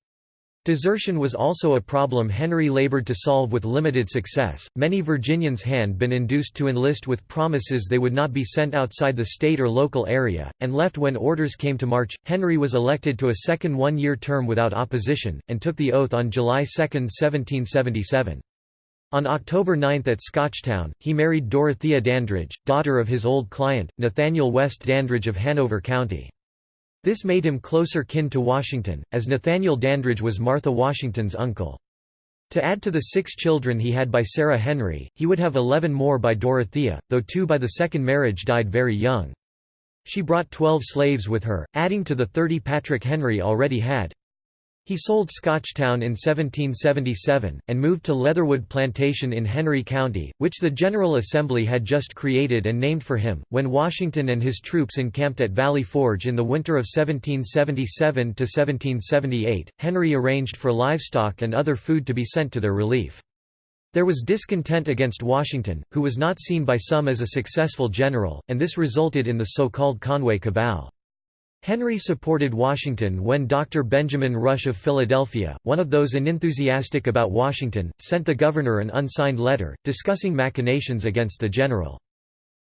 Desertion was also a problem Henry labored to solve with limited success. Many Virginians had been induced to enlist with promises they would not be sent outside the state or local area, and left when orders came to march. Henry was elected to a second one year term without opposition, and took the oath on July 2, 1777. On October 9 at Scotchtown, he married Dorothea Dandridge, daughter of his old client, Nathaniel West Dandridge of Hanover County. This made him closer kin to Washington, as Nathaniel Dandridge was Martha Washington's uncle. To add to the six children he had by Sarah Henry, he would have eleven more by Dorothea, though two by the second marriage died very young. She brought twelve slaves with her, adding to the thirty Patrick Henry already had. He sold Scotchtown in 1777, and moved to Leatherwood Plantation in Henry County, which the General Assembly had just created and named for him. When Washington and his troops encamped at Valley Forge in the winter of 1777 to 1778, Henry arranged for livestock and other food to be sent to their relief. There was discontent against Washington, who was not seen by some as a successful general, and this resulted in the so-called Conway Cabal. Henry supported Washington when Dr. Benjamin Rush of Philadelphia, one of those unenthusiastic about Washington, sent the governor an unsigned letter, discussing machinations against the general.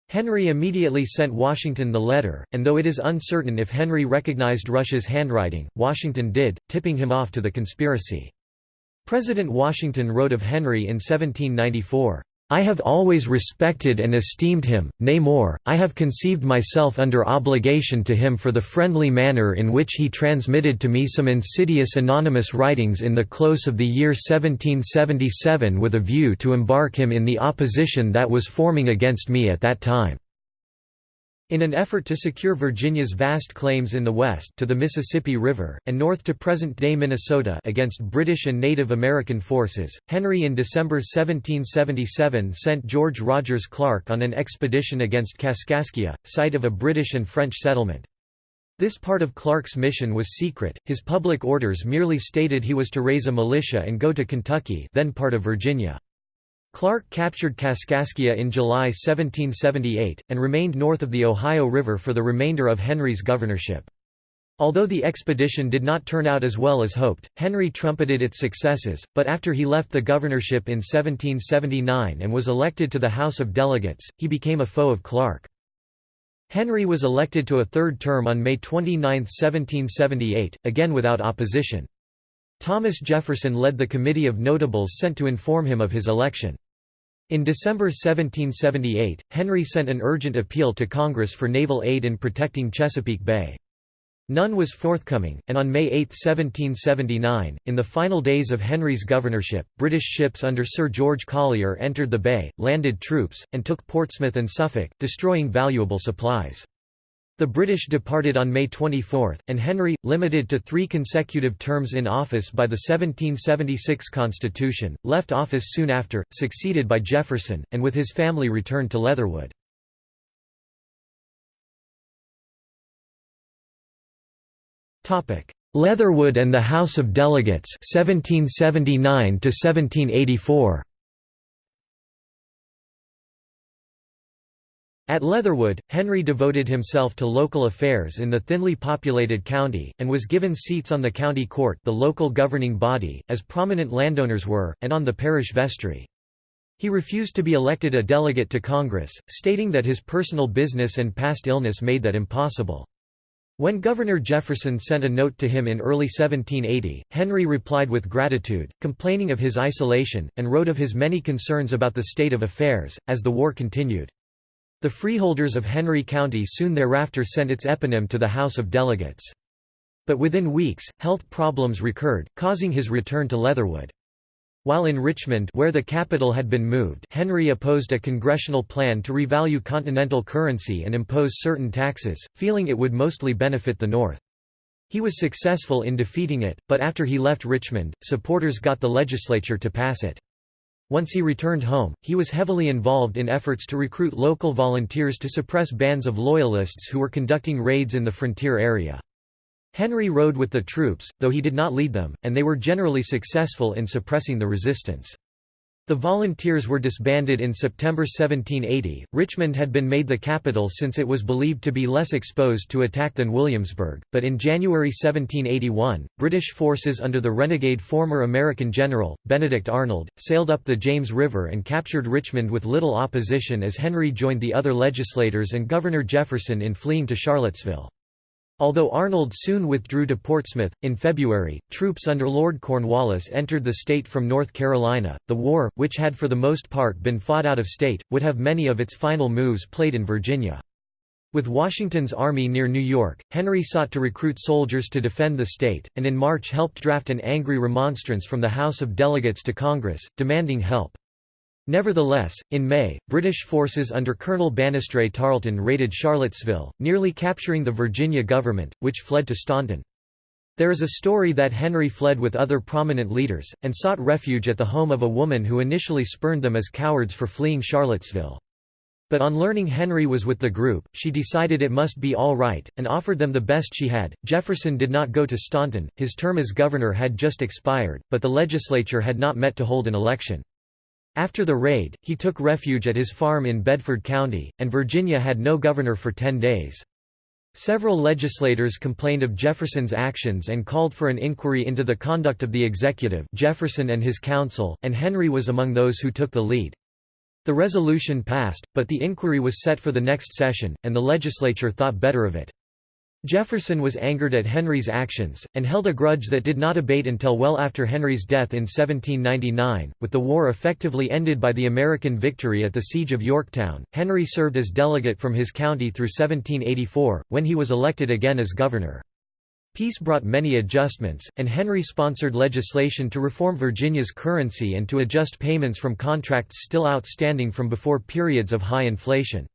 Henry immediately sent Washington the letter, and though it is uncertain if Henry recognized Rush's handwriting, Washington did, tipping him off to the conspiracy. President Washington wrote of Henry in 1794, I have always respected and esteemed him, nay more, I have conceived myself under obligation to him for the friendly manner in which he transmitted to me some insidious anonymous writings in the close of the year 1777 with a view to embark him in the opposition that was forming against me at that time. In an effort to secure Virginia's vast claims in the west to the Mississippi River, and north to present-day Minnesota against British and Native American forces, Henry in December 1777 sent George Rogers Clark on an expedition against Kaskaskia, site of a British and French settlement. This part of Clark's mission was secret, his public orders merely stated he was to raise a militia and go to Kentucky then part of Virginia. Clark captured Kaskaskia in July 1778, and remained north of the Ohio River for the remainder of Henry's governorship. Although the expedition did not turn out as well as hoped, Henry trumpeted its successes, but after he left the governorship in 1779 and was elected to the House of Delegates, he became a foe of Clark. Henry was elected to a third term on May 29, 1778, again without opposition. Thomas Jefferson led the committee of notables sent to inform him of his election. In December 1778, Henry sent an urgent appeal to Congress for naval aid in protecting Chesapeake Bay. None was forthcoming, and on May 8, 1779, in the final days of Henry's governorship, British ships under Sir George Collier entered the bay, landed troops, and took Portsmouth and Suffolk, destroying valuable supplies. The British departed on May 24, and Henry, limited to three consecutive terms in office by the 1776 Constitution, left office soon after, succeeded by Jefferson, and with his family returned to Leatherwood. Leatherwood and the House of Delegates 1779 to 1784 At Leatherwood, Henry devoted himself to local affairs in the thinly populated county, and was given seats on the county court the local governing body, as prominent landowners were, and on the parish vestry. He refused to be elected a delegate to Congress, stating that his personal business and past illness made that impossible. When Governor Jefferson sent a note to him in early 1780, Henry replied with gratitude, complaining of his isolation, and wrote of his many concerns about the state of affairs, as the war continued. The freeholders of Henry County soon thereafter sent its eponym to the House of Delegates. But within weeks, health problems recurred, causing his return to Leatherwood. While in Richmond where the capital had been moved Henry opposed a congressional plan to revalue continental currency and impose certain taxes, feeling it would mostly benefit the North. He was successful in defeating it, but after he left Richmond, supporters got the legislature to pass it. Once he returned home, he was heavily involved in efforts to recruit local volunteers to suppress bands of Loyalists who were conducting raids in the frontier area. Henry rode with the troops, though he did not lead them, and they were generally successful in suppressing the resistance. The volunteers were disbanded in September 1780. Richmond had been made the capital since it was believed to be less exposed to attack than Williamsburg, but in January 1781, British forces under the renegade former American general, Benedict Arnold, sailed up the James River and captured Richmond with little opposition as Henry joined the other legislators and Governor Jefferson in fleeing to Charlottesville. Although Arnold soon withdrew to Portsmouth, in February, troops under Lord Cornwallis entered the state from North Carolina. The war, which had for the most part been fought out of state, would have many of its final moves played in Virginia. With Washington's army near New York, Henry sought to recruit soldiers to defend the state, and in March helped draft an angry remonstrance from the House of Delegates to Congress, demanding help. Nevertheless, in May, British forces under Colonel Banastre Tarleton raided Charlottesville, nearly capturing the Virginia government, which fled to Staunton. There is a story that Henry fled with other prominent leaders, and sought refuge at the home of a woman who initially spurned them as cowards for fleeing Charlottesville. But on learning Henry was with the group, she decided it must be all right, and offered them the best she had. Jefferson did not go to Staunton, his term as governor had just expired, but the legislature had not met to hold an election. After the raid, he took refuge at his farm in Bedford County, and Virginia had no governor for ten days. Several legislators complained of Jefferson's actions and called for an inquiry into the conduct of the executive Jefferson and his council, and Henry was among those who took the lead. The resolution passed, but the inquiry was set for the next session, and the legislature thought better of it. Jefferson was angered at Henry's actions, and held a grudge that did not abate until well after Henry's death in 1799. With the war effectively ended by the American victory at the Siege of Yorktown, Henry served as delegate from his county through 1784, when he was elected again as governor. Peace brought many adjustments, and Henry sponsored legislation to reform Virginia's currency and to adjust payments from contracts still outstanding from before periods of high inflation.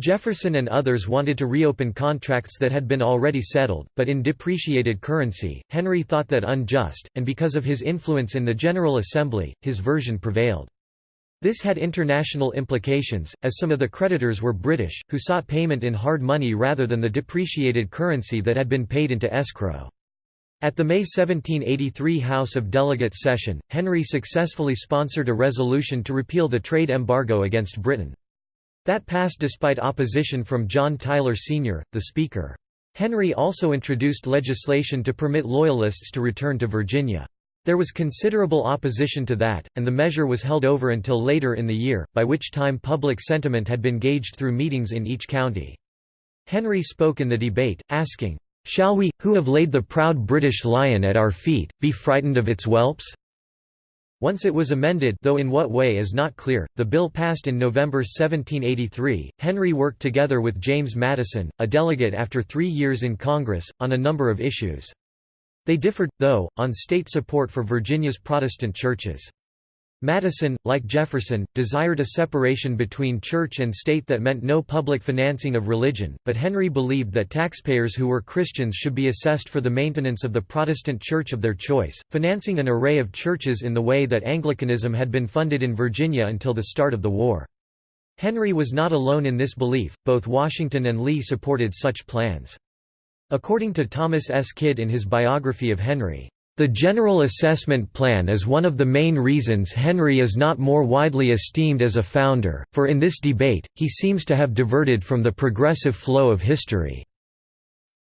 Jefferson and others wanted to reopen contracts that had been already settled, but in depreciated currency, Henry thought that unjust, and because of his influence in the General Assembly, his version prevailed. This had international implications, as some of the creditors were British, who sought payment in hard money rather than the depreciated currency that had been paid into escrow. At the May 1783 House of Delegates session, Henry successfully sponsored a resolution to repeal the trade embargo against Britain. That passed despite opposition from John Tyler Sr., the Speaker. Henry also introduced legislation to permit Loyalists to return to Virginia. There was considerable opposition to that, and the measure was held over until later in the year, by which time public sentiment had been gauged through meetings in each county. Henry spoke in the debate, asking, "'Shall we, who have laid the proud British lion at our feet, be frightened of its whelps?' Once it was amended though in what way is not clear, the bill passed in November 1783. Henry worked together with James Madison, a delegate after three years in Congress, on a number of issues. They differed, though, on state support for Virginia's Protestant churches. Madison, like Jefferson, desired a separation between church and state that meant no public financing of religion, but Henry believed that taxpayers who were Christians should be assessed for the maintenance of the Protestant church of their choice, financing an array of churches in the way that Anglicanism had been funded in Virginia until the start of the war. Henry was not alone in this belief, both Washington and Lee supported such plans. According to Thomas S. Kidd in his biography of Henry, the General Assessment Plan is one of the main reasons Henry is not more widely esteemed as a founder, for in this debate, he seems to have diverted from the progressive flow of history.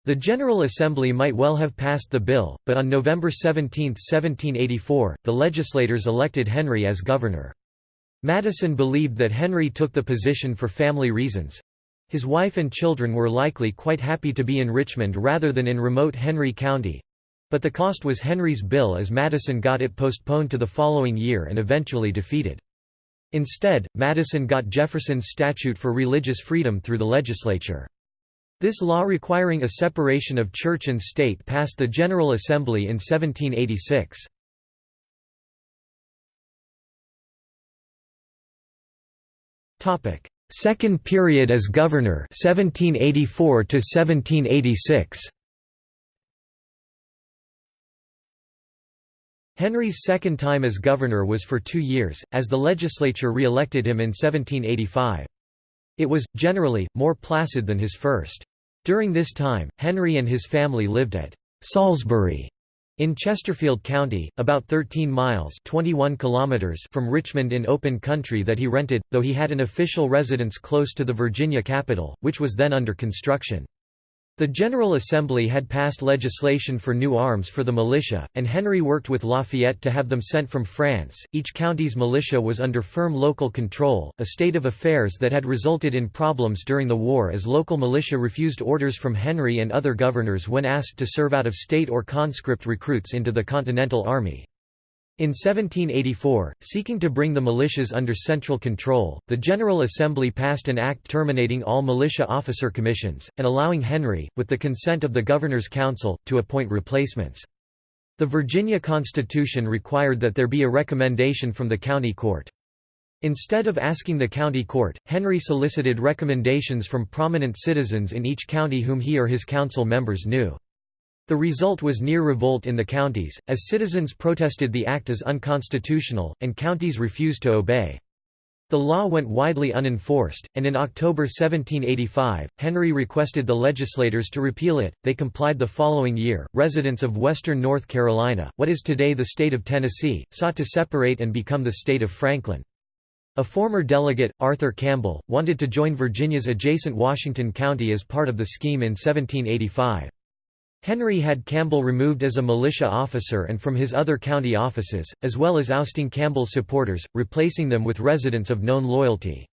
The General Assembly might well have passed the bill, but on November 17, 1784, the legislators elected Henry as governor. Madison believed that Henry took the position for family reasons. His wife and children were likely quite happy to be in Richmond rather than in remote Henry County, but the cost was Henry's bill as Madison got it postponed to the following year and eventually defeated. Instead, Madison got Jefferson's statute for religious freedom through the legislature. This law requiring a separation of church and state passed the General Assembly in 1786. Second period as governor 1784 to 1786. Henry's second time as governor was for two years, as the legislature re-elected him in 1785. It was, generally, more placid than his first. During this time, Henry and his family lived at Salisbury in Chesterfield County, about 13 miles 21 kilometers from Richmond in open country that he rented, though he had an official residence close to the Virginia capital, which was then under construction. The General Assembly had passed legislation for new arms for the militia, and Henry worked with Lafayette to have them sent from France. Each county's militia was under firm local control, a state of affairs that had resulted in problems during the war as local militia refused orders from Henry and other governors when asked to serve out of state or conscript recruits into the Continental Army. In 1784, seeking to bring the militias under central control, the General Assembly passed an act terminating all militia officer commissions, and allowing Henry, with the consent of the Governor's Council, to appoint replacements. The Virginia Constitution required that there be a recommendation from the county court. Instead of asking the county court, Henry solicited recommendations from prominent citizens in each county whom he or his council members knew. The result was near revolt in the counties, as citizens protested the act as unconstitutional, and counties refused to obey. The law went widely unenforced, and in October 1785, Henry requested the legislators to repeal it. They complied the following year. Residents of western North Carolina, what is today the state of Tennessee, sought to separate and become the state of Franklin. A former delegate, Arthur Campbell, wanted to join Virginia's adjacent Washington County as part of the scheme in 1785. Henry had Campbell removed as a militia officer and from his other county offices, as well as ousting Campbell's supporters, replacing them with residents of known loyalty.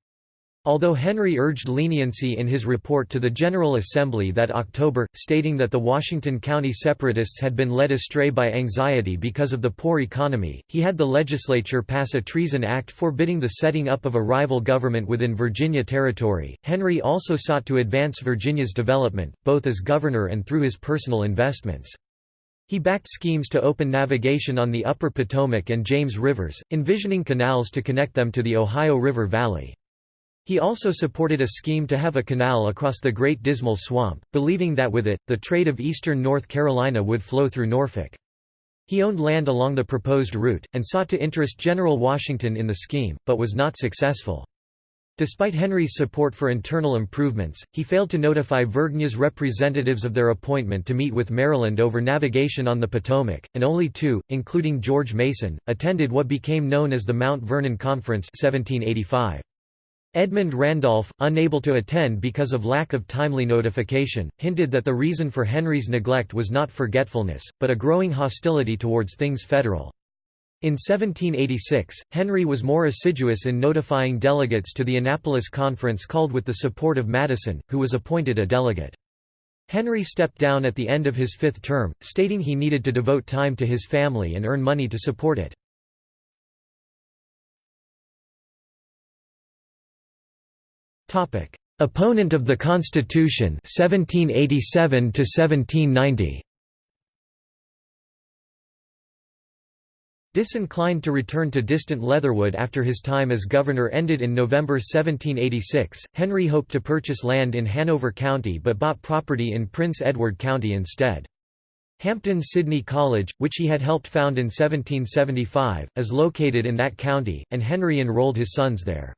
Although Henry urged leniency in his report to the General Assembly that October, stating that the Washington County Separatists had been led astray by anxiety because of the poor economy, he had the legislature pass a Treason Act forbidding the setting up of a rival government within Virginia Territory. Henry also sought to advance Virginia's development, both as governor and through his personal investments. He backed schemes to open navigation on the upper Potomac and James rivers, envisioning canals to connect them to the Ohio River Valley. He also supported a scheme to have a canal across the Great Dismal Swamp, believing that with it, the trade of eastern North Carolina would flow through Norfolk. He owned land along the proposed route, and sought to interest General Washington in the scheme, but was not successful. Despite Henry's support for internal improvements, he failed to notify Virginia's representatives of their appointment to meet with Maryland over navigation on the Potomac, and only two, including George Mason, attended what became known as the Mount Vernon Conference 1785. Edmund Randolph, unable to attend because of lack of timely notification, hinted that the reason for Henry's neglect was not forgetfulness, but a growing hostility towards things federal. In 1786, Henry was more assiduous in notifying delegates to the Annapolis Conference called with the support of Madison, who was appointed a delegate. Henry stepped down at the end of his fifth term, stating he needed to devote time to his family and earn money to support it. Opponent of the Constitution 1787 to 1790 Disinclined to return to distant Leatherwood after his time as governor ended in November 1786, Henry hoped to purchase land in Hanover County but bought property in Prince Edward County instead. Hampden-Sydney College, which he had helped found in 1775, is located in that county, and Henry enrolled his sons there.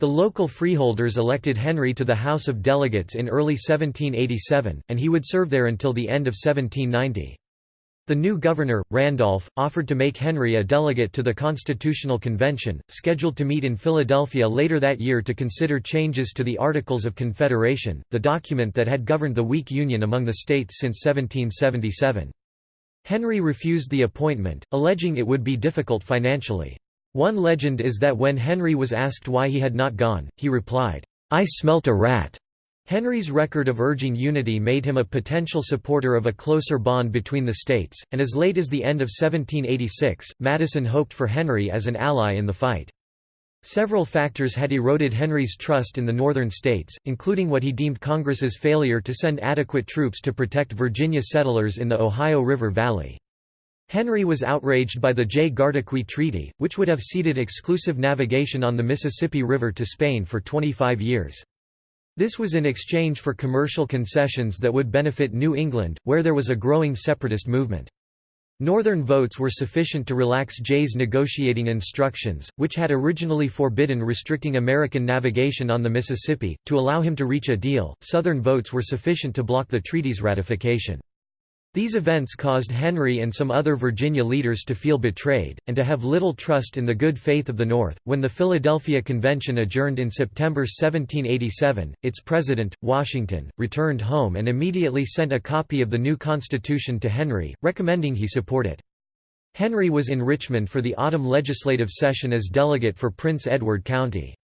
The local freeholders elected Henry to the House of Delegates in early 1787, and he would serve there until the end of 1790. The new governor, Randolph, offered to make Henry a delegate to the Constitutional Convention, scheduled to meet in Philadelphia later that year to consider changes to the Articles of Confederation, the document that had governed the weak union among the states since 1777. Henry refused the appointment, alleging it would be difficult financially. One legend is that when Henry was asked why he had not gone, he replied, "'I smelt a rat'". Henry's record of urging unity made him a potential supporter of a closer bond between the states, and as late as the end of 1786, Madison hoped for Henry as an ally in the fight. Several factors had eroded Henry's trust in the northern states, including what he deemed Congress's failure to send adequate troops to protect Virginia settlers in the Ohio River Valley. Henry was outraged by the Jay-Gardoqui Treaty, which would have ceded exclusive navigation on the Mississippi River to Spain for 25 years. This was in exchange for commercial concessions that would benefit New England, where there was a growing separatist movement. Northern votes were sufficient to relax Jay's negotiating instructions, which had originally forbidden restricting American navigation on the Mississippi, to allow him to reach a deal. Southern votes were sufficient to block the treaty's ratification. These events caused Henry and some other Virginia leaders to feel betrayed, and to have little trust in the good faith of the North. When the Philadelphia Convention adjourned in September 1787, its president, Washington, returned home and immediately sent a copy of the new Constitution to Henry, recommending he support it. Henry was in Richmond for the autumn legislative session as delegate for Prince Edward County.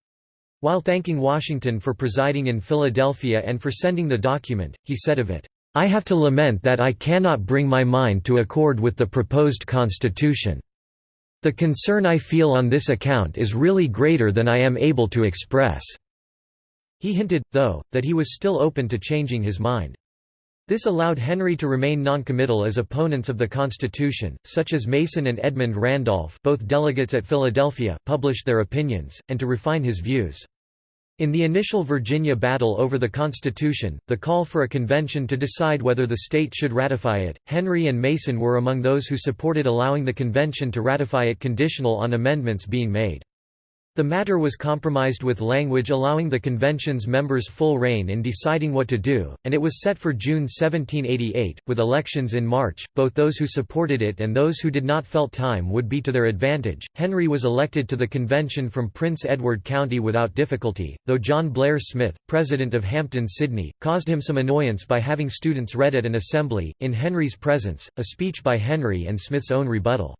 While thanking Washington for presiding in Philadelphia and for sending the document, he said of it, I have to lament that I cannot bring my mind to accord with the proposed constitution. The concern I feel on this account is really greater than I am able to express." He hinted, though, that he was still open to changing his mind. This allowed Henry to remain noncommittal as opponents of the Constitution, such as Mason and Edmund Randolph both delegates at Philadelphia, published their opinions, and to refine his views. In the initial Virginia battle over the Constitution, the call for a convention to decide whether the state should ratify it, Henry and Mason were among those who supported allowing the convention to ratify it conditional on amendments being made. The matter was compromised with language allowing the convention's members full reign in deciding what to do, and it was set for June 1788, with elections in March. Both those who supported it and those who did not felt time would be to their advantage. Henry was elected to the convention from Prince Edward County without difficulty, though John Blair Smith, president of Hampden-Sydney, caused him some annoyance by having students read at an assembly, in Henry's presence, a speech by Henry and Smith's own rebuttal.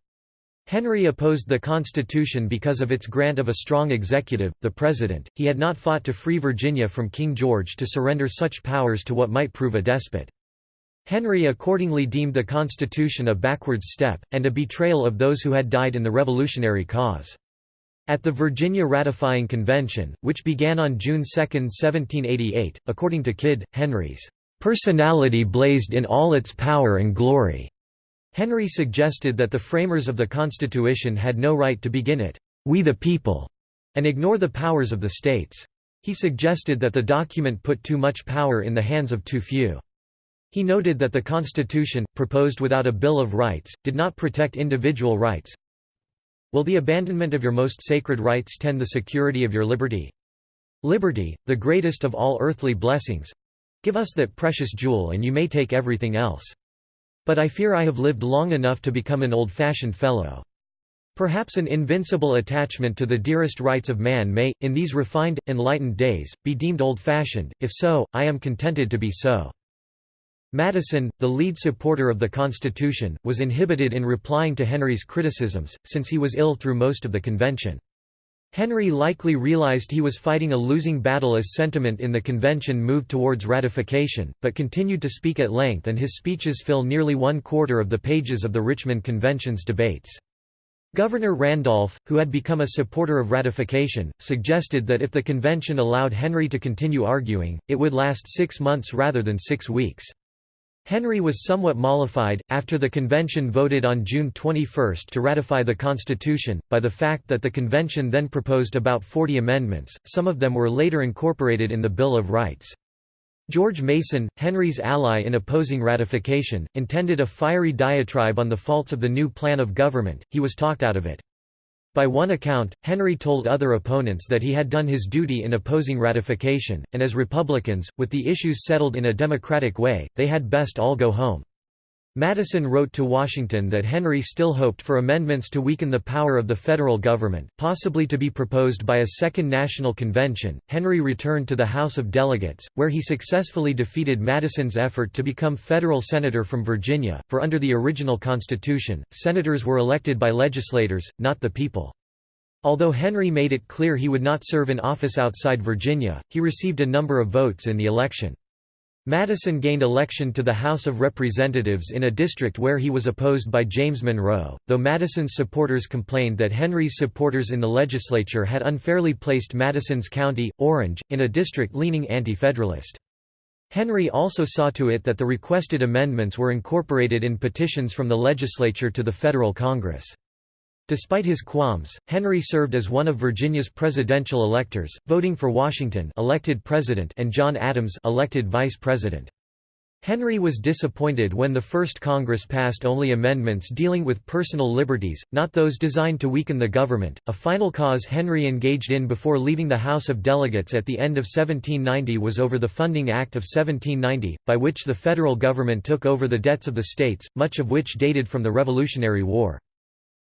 Henry opposed the Constitution because of its grant of a strong executive, the President. He had not fought to free Virginia from King George to surrender such powers to what might prove a despot. Henry accordingly deemed the Constitution a backwards step, and a betrayal of those who had died in the Revolutionary cause. At the Virginia Ratifying Convention, which began on June 2, 1788, according to Kidd, Henry's personality blazed in all its power and glory. Henry suggested that the framers of the Constitution had no right to begin it, "'We the People' and ignore the powers of the states. He suggested that the document put too much power in the hands of too few. He noted that the Constitution, proposed without a Bill of Rights, did not protect individual rights. Will the abandonment of your most sacred rights tend the security of your liberty? Liberty, the greatest of all earthly blessings. Give us that precious jewel and you may take everything else. But I fear I have lived long enough to become an old-fashioned fellow. Perhaps an invincible attachment to the dearest rights of man may, in these refined, enlightened days, be deemed old-fashioned, if so, I am contented to be so." Madison, the lead supporter of the Constitution, was inhibited in replying to Henry's criticisms, since he was ill through most of the convention. Henry likely realized he was fighting a losing battle as sentiment in the convention moved towards ratification, but continued to speak at length and his speeches fill nearly one quarter of the pages of the Richmond Convention's debates. Governor Randolph, who had become a supporter of ratification, suggested that if the convention allowed Henry to continue arguing, it would last six months rather than six weeks. Henry was somewhat mollified, after the convention voted on June 21 to ratify the Constitution, by the fact that the convention then proposed about 40 amendments, some of them were later incorporated in the Bill of Rights. George Mason, Henry's ally in opposing ratification, intended a fiery diatribe on the faults of the new plan of government, he was talked out of it. By one account, Henry told other opponents that he had done his duty in opposing ratification, and as Republicans, with the issues settled in a democratic way, they had best all go home. Madison wrote to Washington that Henry still hoped for amendments to weaken the power of the federal government, possibly to be proposed by a second national convention. Henry returned to the House of Delegates, where he successfully defeated Madison's effort to become federal senator from Virginia, for under the original Constitution, senators were elected by legislators, not the people. Although Henry made it clear he would not serve in office outside Virginia, he received a number of votes in the election. Madison gained election to the House of Representatives in a district where he was opposed by James Monroe, though Madison's supporters complained that Henry's supporters in the legislature had unfairly placed Madison's county, Orange, in a district leaning anti-federalist. Henry also saw to it that the requested amendments were incorporated in petitions from the legislature to the federal Congress. Despite his qualms, Henry served as one of Virginia's presidential electors, voting for Washington elected president and John Adams elected vice president. Henry was disappointed when the First Congress passed only amendments dealing with personal liberties, not those designed to weaken the government. A final cause Henry engaged in before leaving the House of Delegates at the end of 1790 was over the Funding Act of 1790, by which the federal government took over the debts of the states, much of which dated from the Revolutionary War.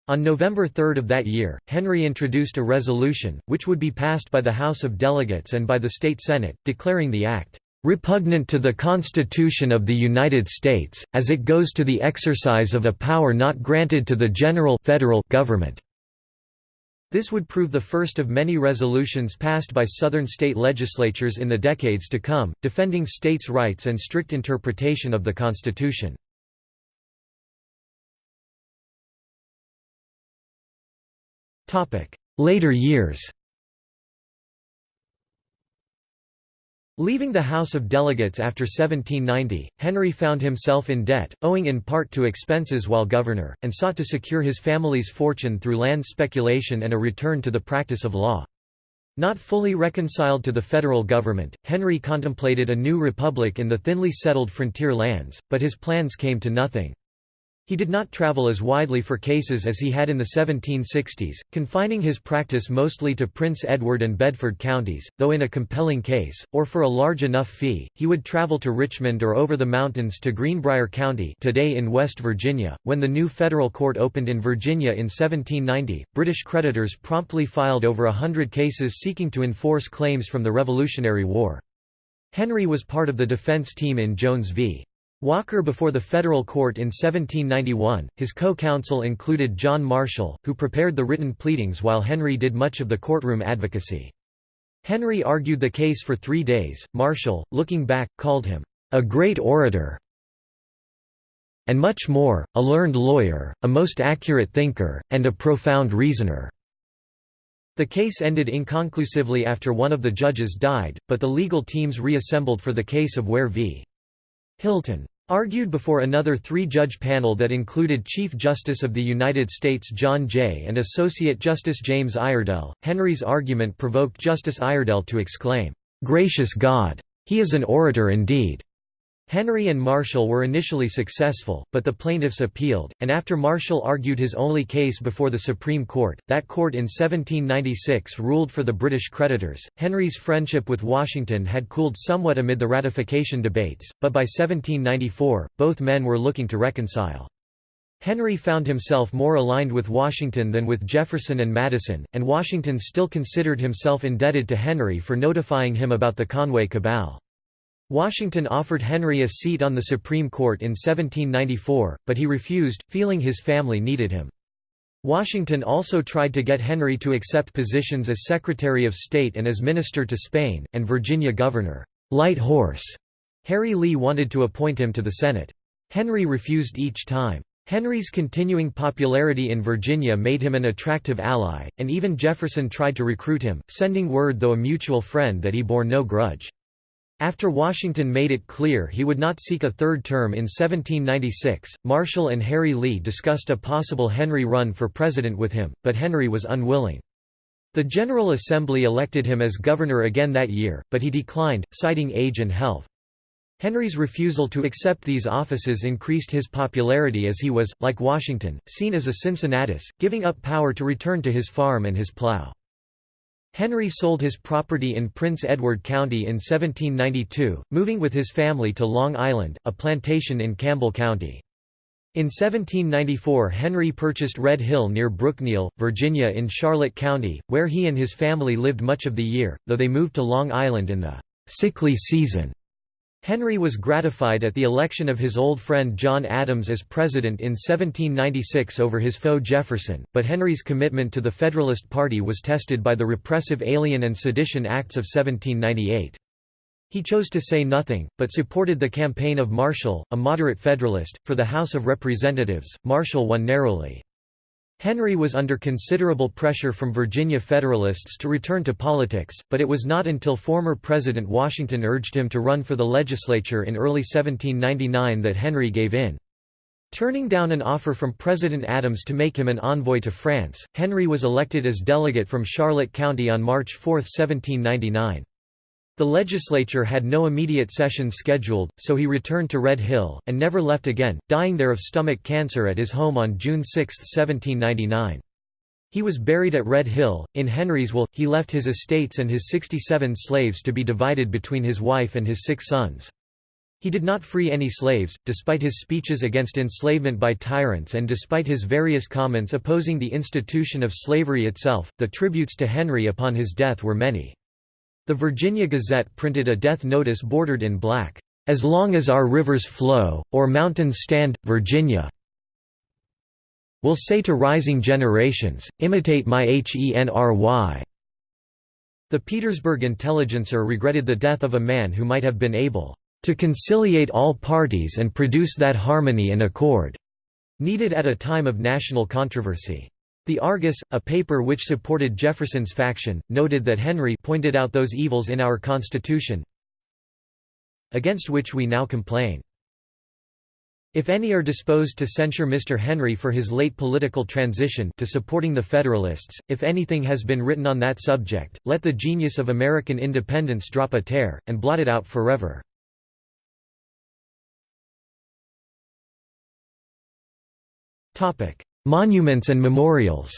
On November 3 of that year, Henry introduced a resolution, which would be passed by the House of Delegates and by the state Senate, declaring the act repugnant to the Constitution of the United States, as it goes to the exercise of a power not granted to the general federal government." This would prove the first of many resolutions passed by Southern state legislatures in the decades to come, defending states' rights and strict interpretation of the Constitution. Later years Leaving the House of Delegates after 1790, Henry found himself in debt, owing in part to expenses while governor, and sought to secure his family's fortune through land speculation and a return to the practice of law. Not fully reconciled to the federal government, Henry contemplated a new republic in the thinly settled frontier lands, but his plans came to nothing. He did not travel as widely for cases as he had in the 1760s, confining his practice mostly to Prince Edward and Bedford counties, though in a compelling case, or for a large enough fee, he would travel to Richmond or over the mountains to Greenbrier County today in West Virginia. When the new federal court opened in Virginia in 1790, British creditors promptly filed over a hundred cases seeking to enforce claims from the Revolutionary War. Henry was part of the defense team in Jones v. Walker before the federal court in 1791. His co-counsel included John Marshall, who prepared the written pleadings while Henry did much of the courtroom advocacy. Henry argued the case for three days. Marshall, looking back, called him a great orator and much more, a learned lawyer, a most accurate thinker, and a profound reasoner. The case ended inconclusively after one of the judges died, but the legal teams reassembled for the case of Ware v. Hylton argued before another three-judge panel that included Chief Justice of the United States John Jay and Associate Justice James Iredell. Henry's argument provoked Justice Iredell to exclaim, "'Gracious God! He is an orator indeed!' Henry and Marshall were initially successful, but the plaintiffs appealed, and after Marshall argued his only case before the Supreme Court, that court in 1796 ruled for the British creditors. Henry's friendship with Washington had cooled somewhat amid the ratification debates, but by 1794, both men were looking to reconcile. Henry found himself more aligned with Washington than with Jefferson and Madison, and Washington still considered himself indebted to Henry for notifying him about the Conway Cabal. Washington offered Henry a seat on the Supreme Court in 1794, but he refused, feeling his family needed him. Washington also tried to get Henry to accept positions as Secretary of State and as Minister to Spain, and Virginia Governor Light Horse. Harry Lee wanted to appoint him to the Senate. Henry refused each time. Henry's continuing popularity in Virginia made him an attractive ally, and even Jefferson tried to recruit him, sending word though a mutual friend that he bore no grudge. After Washington made it clear he would not seek a third term in 1796, Marshall and Harry Lee discussed a possible Henry run for president with him, but Henry was unwilling. The General Assembly elected him as governor again that year, but he declined, citing age and health. Henry's refusal to accept these offices increased his popularity as he was, like Washington, seen as a Cincinnatus, giving up power to return to his farm and his plow. Henry sold his property in Prince Edward County in 1792, moving with his family to Long Island, a plantation in Campbell County. In 1794 Henry purchased Red Hill near Brookneal, Virginia in Charlotte County, where he and his family lived much of the year, though they moved to Long Island in the «sickly season» Henry was gratified at the election of his old friend John Adams as president in 1796 over his foe Jefferson, but Henry's commitment to the Federalist Party was tested by the repressive Alien and Sedition Acts of 1798. He chose to say nothing, but supported the campaign of Marshall, a moderate Federalist, for the House of Representatives. Marshall won narrowly. Henry was under considerable pressure from Virginia Federalists to return to politics, but it was not until former President Washington urged him to run for the legislature in early 1799 that Henry gave in. Turning down an offer from President Adams to make him an envoy to France, Henry was elected as delegate from Charlotte County on March 4, 1799. The legislature had no immediate session scheduled, so he returned to Red Hill, and never left again, dying there of stomach cancer at his home on June 6, 1799. He was buried at Red Hill. In Henry's will, he left his estates and his 67 slaves to be divided between his wife and his six sons. He did not free any slaves, despite his speeches against enslavement by tyrants and despite his various comments opposing the institution of slavery itself. The tributes to Henry upon his death were many. The Virginia Gazette printed a death notice bordered in black, "'As long as our rivers flow, or mountains stand, Virginia will say to rising generations, imitate my Henry." The Petersburg Intelligencer regretted the death of a man who might have been able to conciliate all parties and produce that harmony and accord needed at a time of national controversy. The Argus, a paper which supported Jefferson's faction, noted that Henry pointed out those evils in our Constitution against which we now complain. If any are disposed to censure Mr. Henry for his late political transition to supporting the Federalists, if anything has been written on that subject, let the genius of American independence drop a tear, and blot it out forever. Monuments and memorials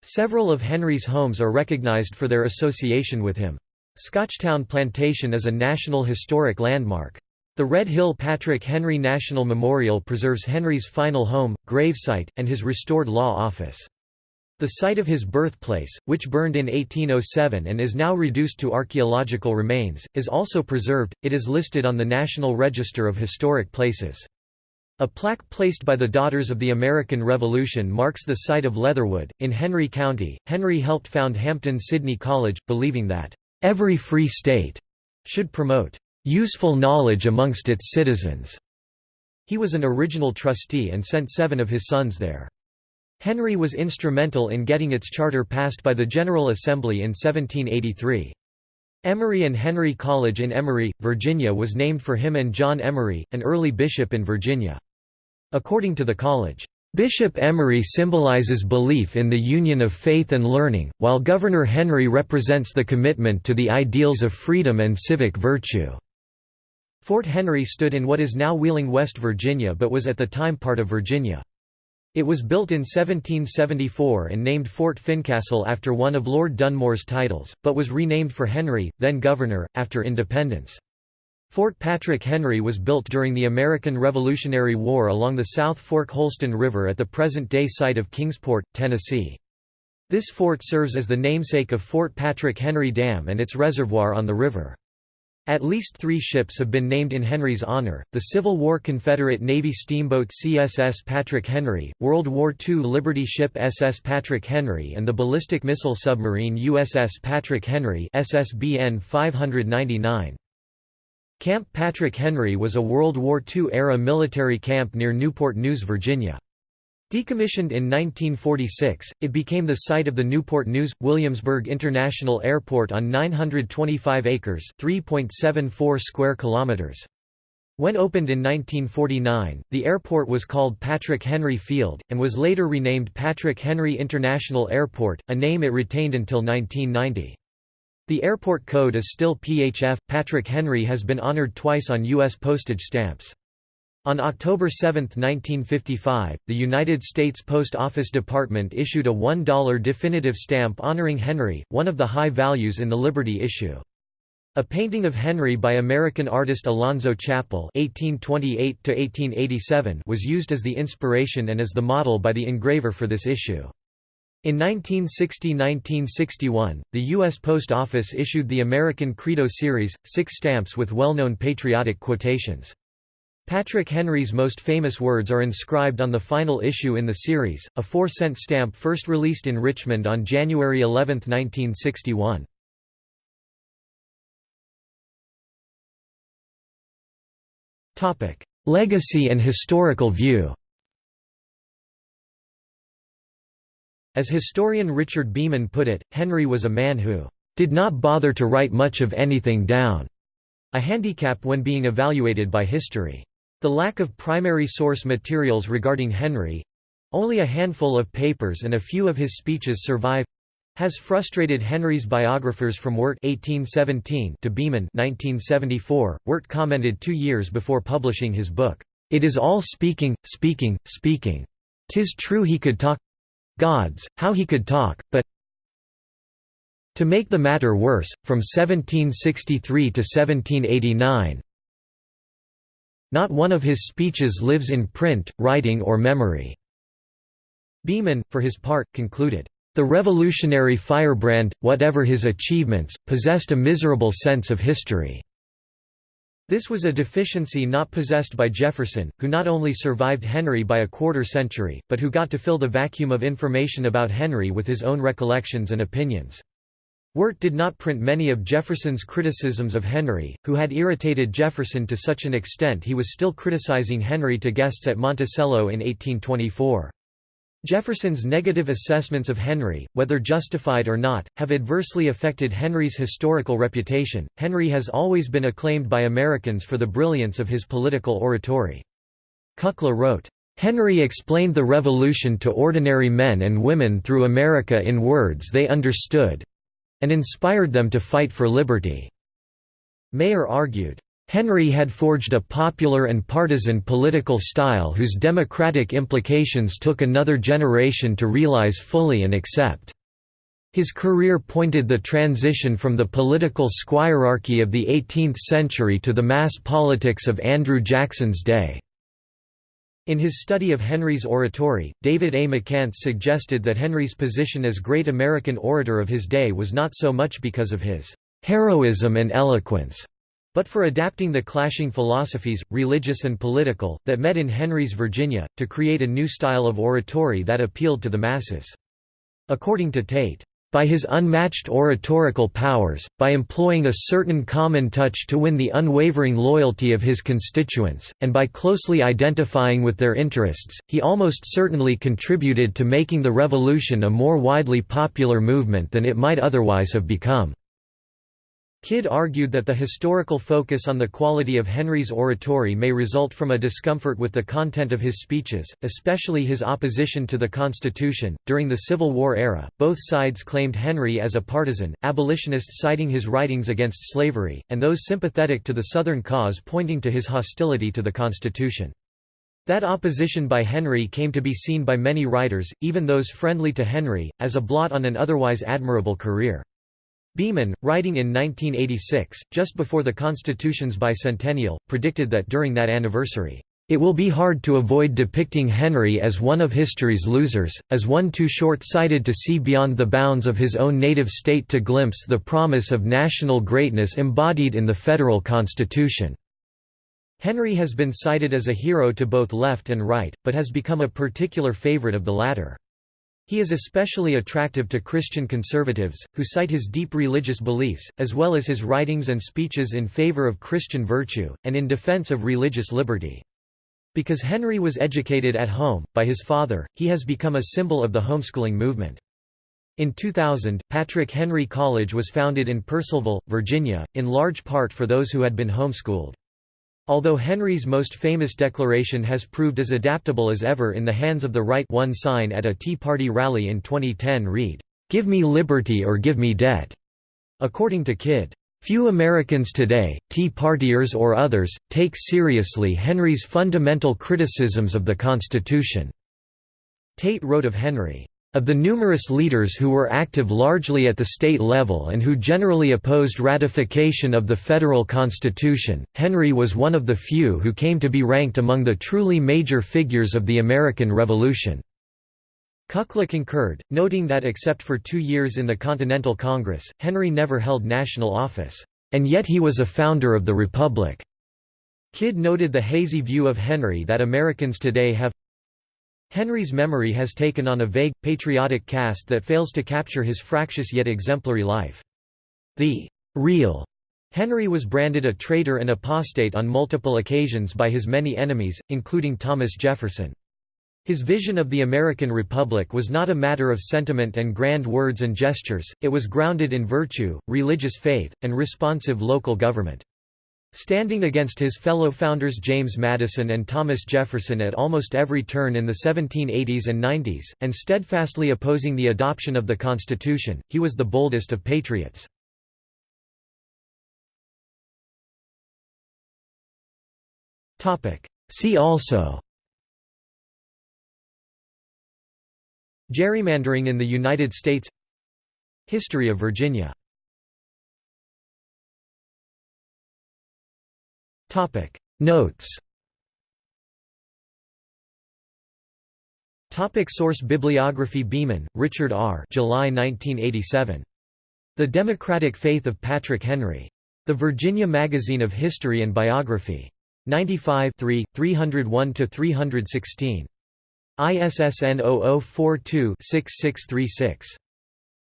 Several of Henry's homes are recognized for their association with him. Scotchtown Plantation is a National Historic Landmark. The Red Hill Patrick Henry National Memorial preserves Henry's final home, gravesite, and his restored law office. The site of his birthplace, which burned in 1807 and is now reduced to archaeological remains, is also preserved. It is listed on the National Register of Historic Places. A plaque placed by the Daughters of the American Revolution marks the site of Leatherwood, in Henry County. Henry helped found Hampden-Sydney College, believing that, "...every free state," should promote, "...useful knowledge amongst its citizens." He was an original trustee and sent seven of his sons there. Henry was instrumental in getting its charter passed by the General Assembly in 1783. Emory and Henry College in Emory, Virginia was named for him and John Emory, an early bishop in Virginia. According to the college, Bishop Emory symbolizes belief in the union of faith and learning, while Governor Henry represents the commitment to the ideals of freedom and civic virtue. Fort Henry stood in what is now Wheeling, West Virginia but was at the time part of Virginia. It was built in 1774 and named Fort Fincastle after one of Lord Dunmore's titles, but was renamed for Henry, then governor, after independence. Fort Patrick Henry was built during the American Revolutionary War along the South Fork Holston River at the present-day site of Kingsport, Tennessee. This fort serves as the namesake of Fort Patrick Henry Dam and its reservoir on the river. At least three ships have been named in Henry's honor, the Civil War Confederate Navy steamboat CSS Patrick Henry, World War II Liberty ship SS Patrick Henry and the ballistic missile submarine USS Patrick Henry SSBN 599. Camp Patrick Henry was a World War II-era military camp near Newport News, Virginia. Decommissioned in 1946, it became the site of the Newport News Williamsburg International Airport on 925 acres, 3.74 square kilometers. When opened in 1949, the airport was called Patrick Henry Field and was later renamed Patrick Henry International Airport, a name it retained until 1990. The airport code is still PHF. Patrick Henry has been honored twice on U.S. postage stamps. On October 7, 1955, the United States Post Office Department issued a $1 definitive stamp honoring Henry, one of the high values in the Liberty issue. A painting of Henry by American artist Alonzo Chappel (1828–1887) was used as the inspiration and as the model by the engraver for this issue. In 1960–1961, the U.S. Post Office issued the American Credo series, six stamps with well-known patriotic quotations. Patrick Henry's most famous words are inscribed on the final issue in the series, a four-cent stamp first released in Richmond on January 11, 1961. Legacy and historical view As historian Richard Beeman put it, Henry was a man who did not bother to write much of anything down, a handicap when being evaluated by history. The lack of primary source materials regarding Henry only a handful of papers and a few of his speeches survive has frustrated Henry's biographers from Wirt 1817 to Beeman 1974. Wirt commented two years before publishing his book, "It is all speaking, speaking, speaking. Tis true he could talk gods, how he could talk, but to make the matter worse, from 1763 to 1789 not one of his speeches lives in print, writing or memory." Beeman, for his part, concluded, "...the revolutionary firebrand, whatever his achievements, possessed a miserable sense of history." This was a deficiency not possessed by Jefferson, who not only survived Henry by a quarter century, but who got to fill the vacuum of information about Henry with his own recollections and opinions. Wirt did not print many of Jefferson's criticisms of Henry, who had irritated Jefferson to such an extent he was still criticizing Henry to guests at Monticello in 1824. Jefferson's negative assessments of Henry, whether justified or not, have adversely affected Henry's historical reputation. Henry has always been acclaimed by Americans for the brilliance of his political oratory. Kukla wrote, Henry explained the Revolution to ordinary men and women through America in words they understood and inspired them to fight for liberty. Mayer argued, Henry had forged a popular and partisan political style whose democratic implications took another generation to realize fully and accept. His career pointed the transition from the political squirearchy of the 18th century to the mass politics of Andrew Jackson's day. In his study of Henry's oratory, David A. McCants suggested that Henry's position as great American orator of his day was not so much because of his heroism and eloquence, but for adapting the clashing philosophies, religious and political, that met in Henry's Virginia, to create a new style of oratory that appealed to the masses. According to Tate, by his unmatched oratorical powers, by employing a certain common touch to win the unwavering loyalty of his constituents, and by closely identifying with their interests, he almost certainly contributed to making the Revolution a more widely popular movement than it might otherwise have become. Kidd argued that the historical focus on the quality of Henry's oratory may result from a discomfort with the content of his speeches, especially his opposition to the Constitution. During the Civil War era, both sides claimed Henry as a partisan, abolitionists citing his writings against slavery, and those sympathetic to the Southern cause pointing to his hostility to the Constitution. That opposition by Henry came to be seen by many writers, even those friendly to Henry, as a blot on an otherwise admirable career. Beeman, writing in 1986, just before the Constitution's bicentennial, predicted that during that anniversary, "...it will be hard to avoid depicting Henry as one of history's losers, as one too short-sighted to see beyond the bounds of his own native state to glimpse the promise of national greatness embodied in the federal Constitution." Henry has been cited as a hero to both left and right, but has become a particular favorite of the latter. He is especially attractive to Christian conservatives, who cite his deep religious beliefs, as well as his writings and speeches in favor of Christian virtue, and in defense of religious liberty. Because Henry was educated at home, by his father, he has become a symbol of the homeschooling movement. In 2000, Patrick Henry College was founded in Purcellville, Virginia, in large part for those who had been homeschooled. Although Henry's most famous declaration has proved as adaptable as ever in the hands of the right one sign at a Tea Party rally in 2010 read, "'Give me liberty or give me debt'". According to Kidd, Few Americans today, Tea Partiers or others, take seriously Henry's fundamental criticisms of the Constitution." Tate wrote of Henry, of the numerous leaders who were active largely at the state level and who generally opposed ratification of the federal constitution, Henry was one of the few who came to be ranked among the truly major figures of the American Revolution. Kukla concurred, noting that except for two years in the Continental Congress, Henry never held national office, and yet he was a founder of the Republic. Kidd noted the hazy view of Henry that Americans today have Henry's memory has taken on a vague, patriotic cast that fails to capture his fractious yet exemplary life. The real Henry was branded a traitor and apostate on multiple occasions by his many enemies, including Thomas Jefferson. His vision of the American Republic was not a matter of sentiment and grand words and gestures, it was grounded in virtue, religious faith, and responsive local government. Standing against his fellow founders James Madison and Thomas Jefferson at almost every turn in the 1780s and 90s, and steadfastly opposing the adoption of the Constitution, he was the boldest of patriots. See also Gerrymandering in the United States History of Virginia Topic Notes Topic source Bibliography Beeman, Richard R. July 1987. The Democratic Faith of Patrick Henry. The Virginia Magazine of History and Biography. 95 301–316. ISSN 0042-6636.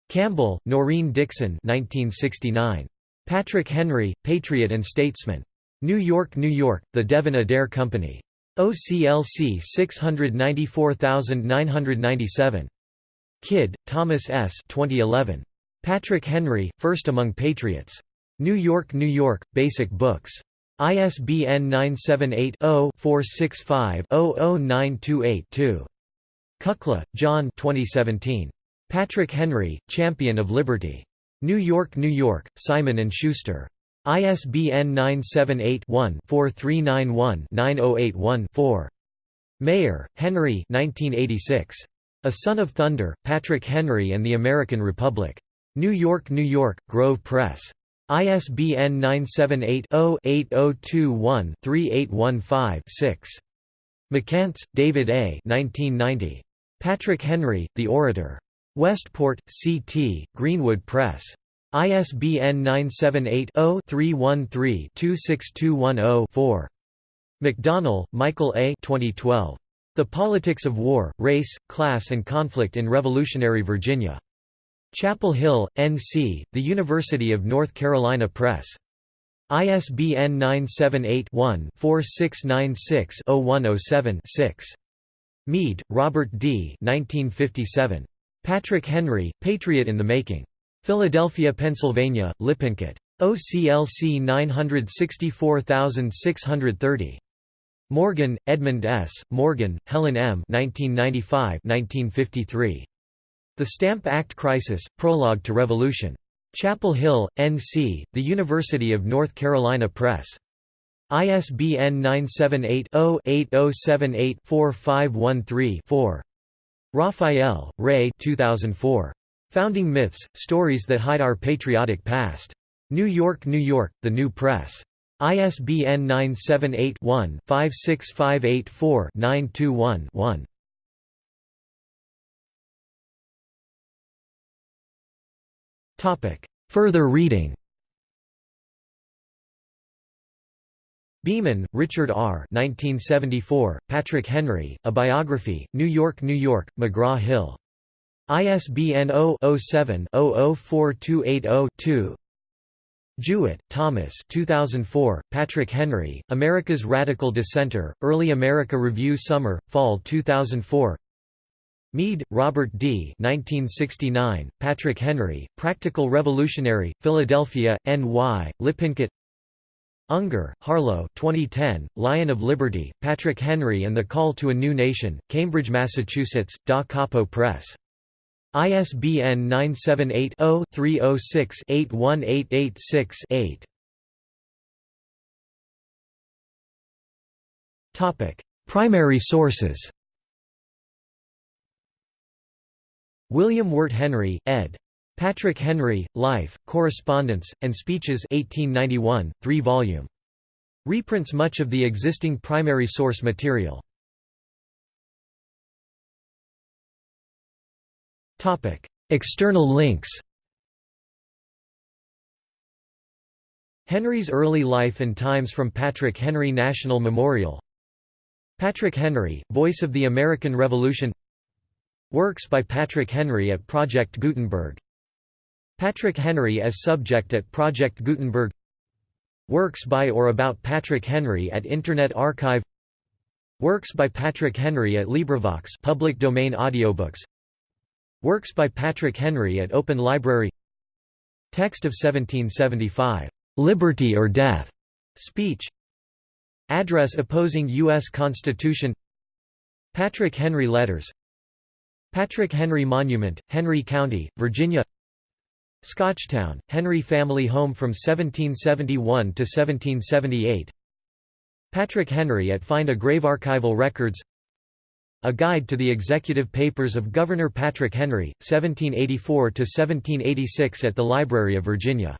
Campbell, Norine Dickson 1969. Patrick Henry, Patriot and Statesman. New York, New York, The Devin-Adair Company. OCLC 694997. Kidd, Thomas S. 2011. Patrick Henry, First Among Patriots. New York, New York, Basic Books. ISBN 978 0 465 00928 Kukla, John 2017. Patrick Henry, Champion of Liberty. New York, New York, Simon & Schuster. ISBN 978-1-4391-9081-4. Mayer, Henry 1986. A Son of Thunder, Patrick Henry and the American Republic. New York, New York, Grove Press. ISBN 978-0-8021-3815-6. McCants, David A. 1990. Patrick Henry, The Orator. Westport, C.T., Greenwood Press. ISBN 978-0-313-26210-4. McDonnell, Michael A. 2012. The Politics of War, Race, Class and Conflict in Revolutionary Virginia. Chapel Hill, N.C., The University of North Carolina Press. ISBN 978-1-4696-0107-6. Mead, Robert D. 1957. Patrick Henry, Patriot in the Making. Philadelphia, Pennsylvania, Lippincott. OCLC 964630. Morgan, Edmund S., Morgan, Helen M. 1995–1953. The Stamp Act Crisis, Prologue to Revolution. Chapel Hill, N.C., The University of North Carolina Press. ISBN 978-0-8078-4513-4. Raphael, Ray 2004. Founding Myths, Stories That Hide Our Patriotic Past. New York, New York, The New Press. ISBN 978-1-56584-921-1. Further reading Beeman, Richard R. 1974, Patrick Henry, A Biography, New York, New York, McGraw-Hill. ISBN 0-07-004280-2 Jewett, Thomas 2004, Patrick Henry, America's Radical Dissenter, Early America Review Summer, Fall 2004 Mead, Robert D. 1969, Patrick Henry, Practical Revolutionary, Philadelphia, N.Y., Lippincott Unger, Harlow 2010, Lion of Liberty, Patrick Henry and the Call to a New Nation, Cambridge, Massachusetts, Da Capo Press. ISBN 978-0-306-81886-8. Primary sources William Wirt Henry, ed. Patrick Henry, Life, Correspondence, and Speeches 1891, 3-volume. Reprints much of the existing primary source material. External links Henry's early life and times from Patrick Henry National Memorial Patrick Henry, Voice of the American Revolution Works by Patrick Henry at Project Gutenberg Patrick Henry as subject at Project Gutenberg Works by or about Patrick Henry at Internet Archive Works by Patrick Henry at LibriVox public domain audiobooks Works by Patrick Henry at Open Library. Text of 1775, "'Liberty or Death' Speech. Address opposing U.S. Constitution. Patrick Henry Letters. Patrick Henry Monument, Henry County, Virginia. Scotchtown, Henry family home from 1771 to 1778 Patrick Henry at Find a Grave Archival Records A Guide to the Executive Papers of Governor Patrick Henry, 1784–1786 at the Library of Virginia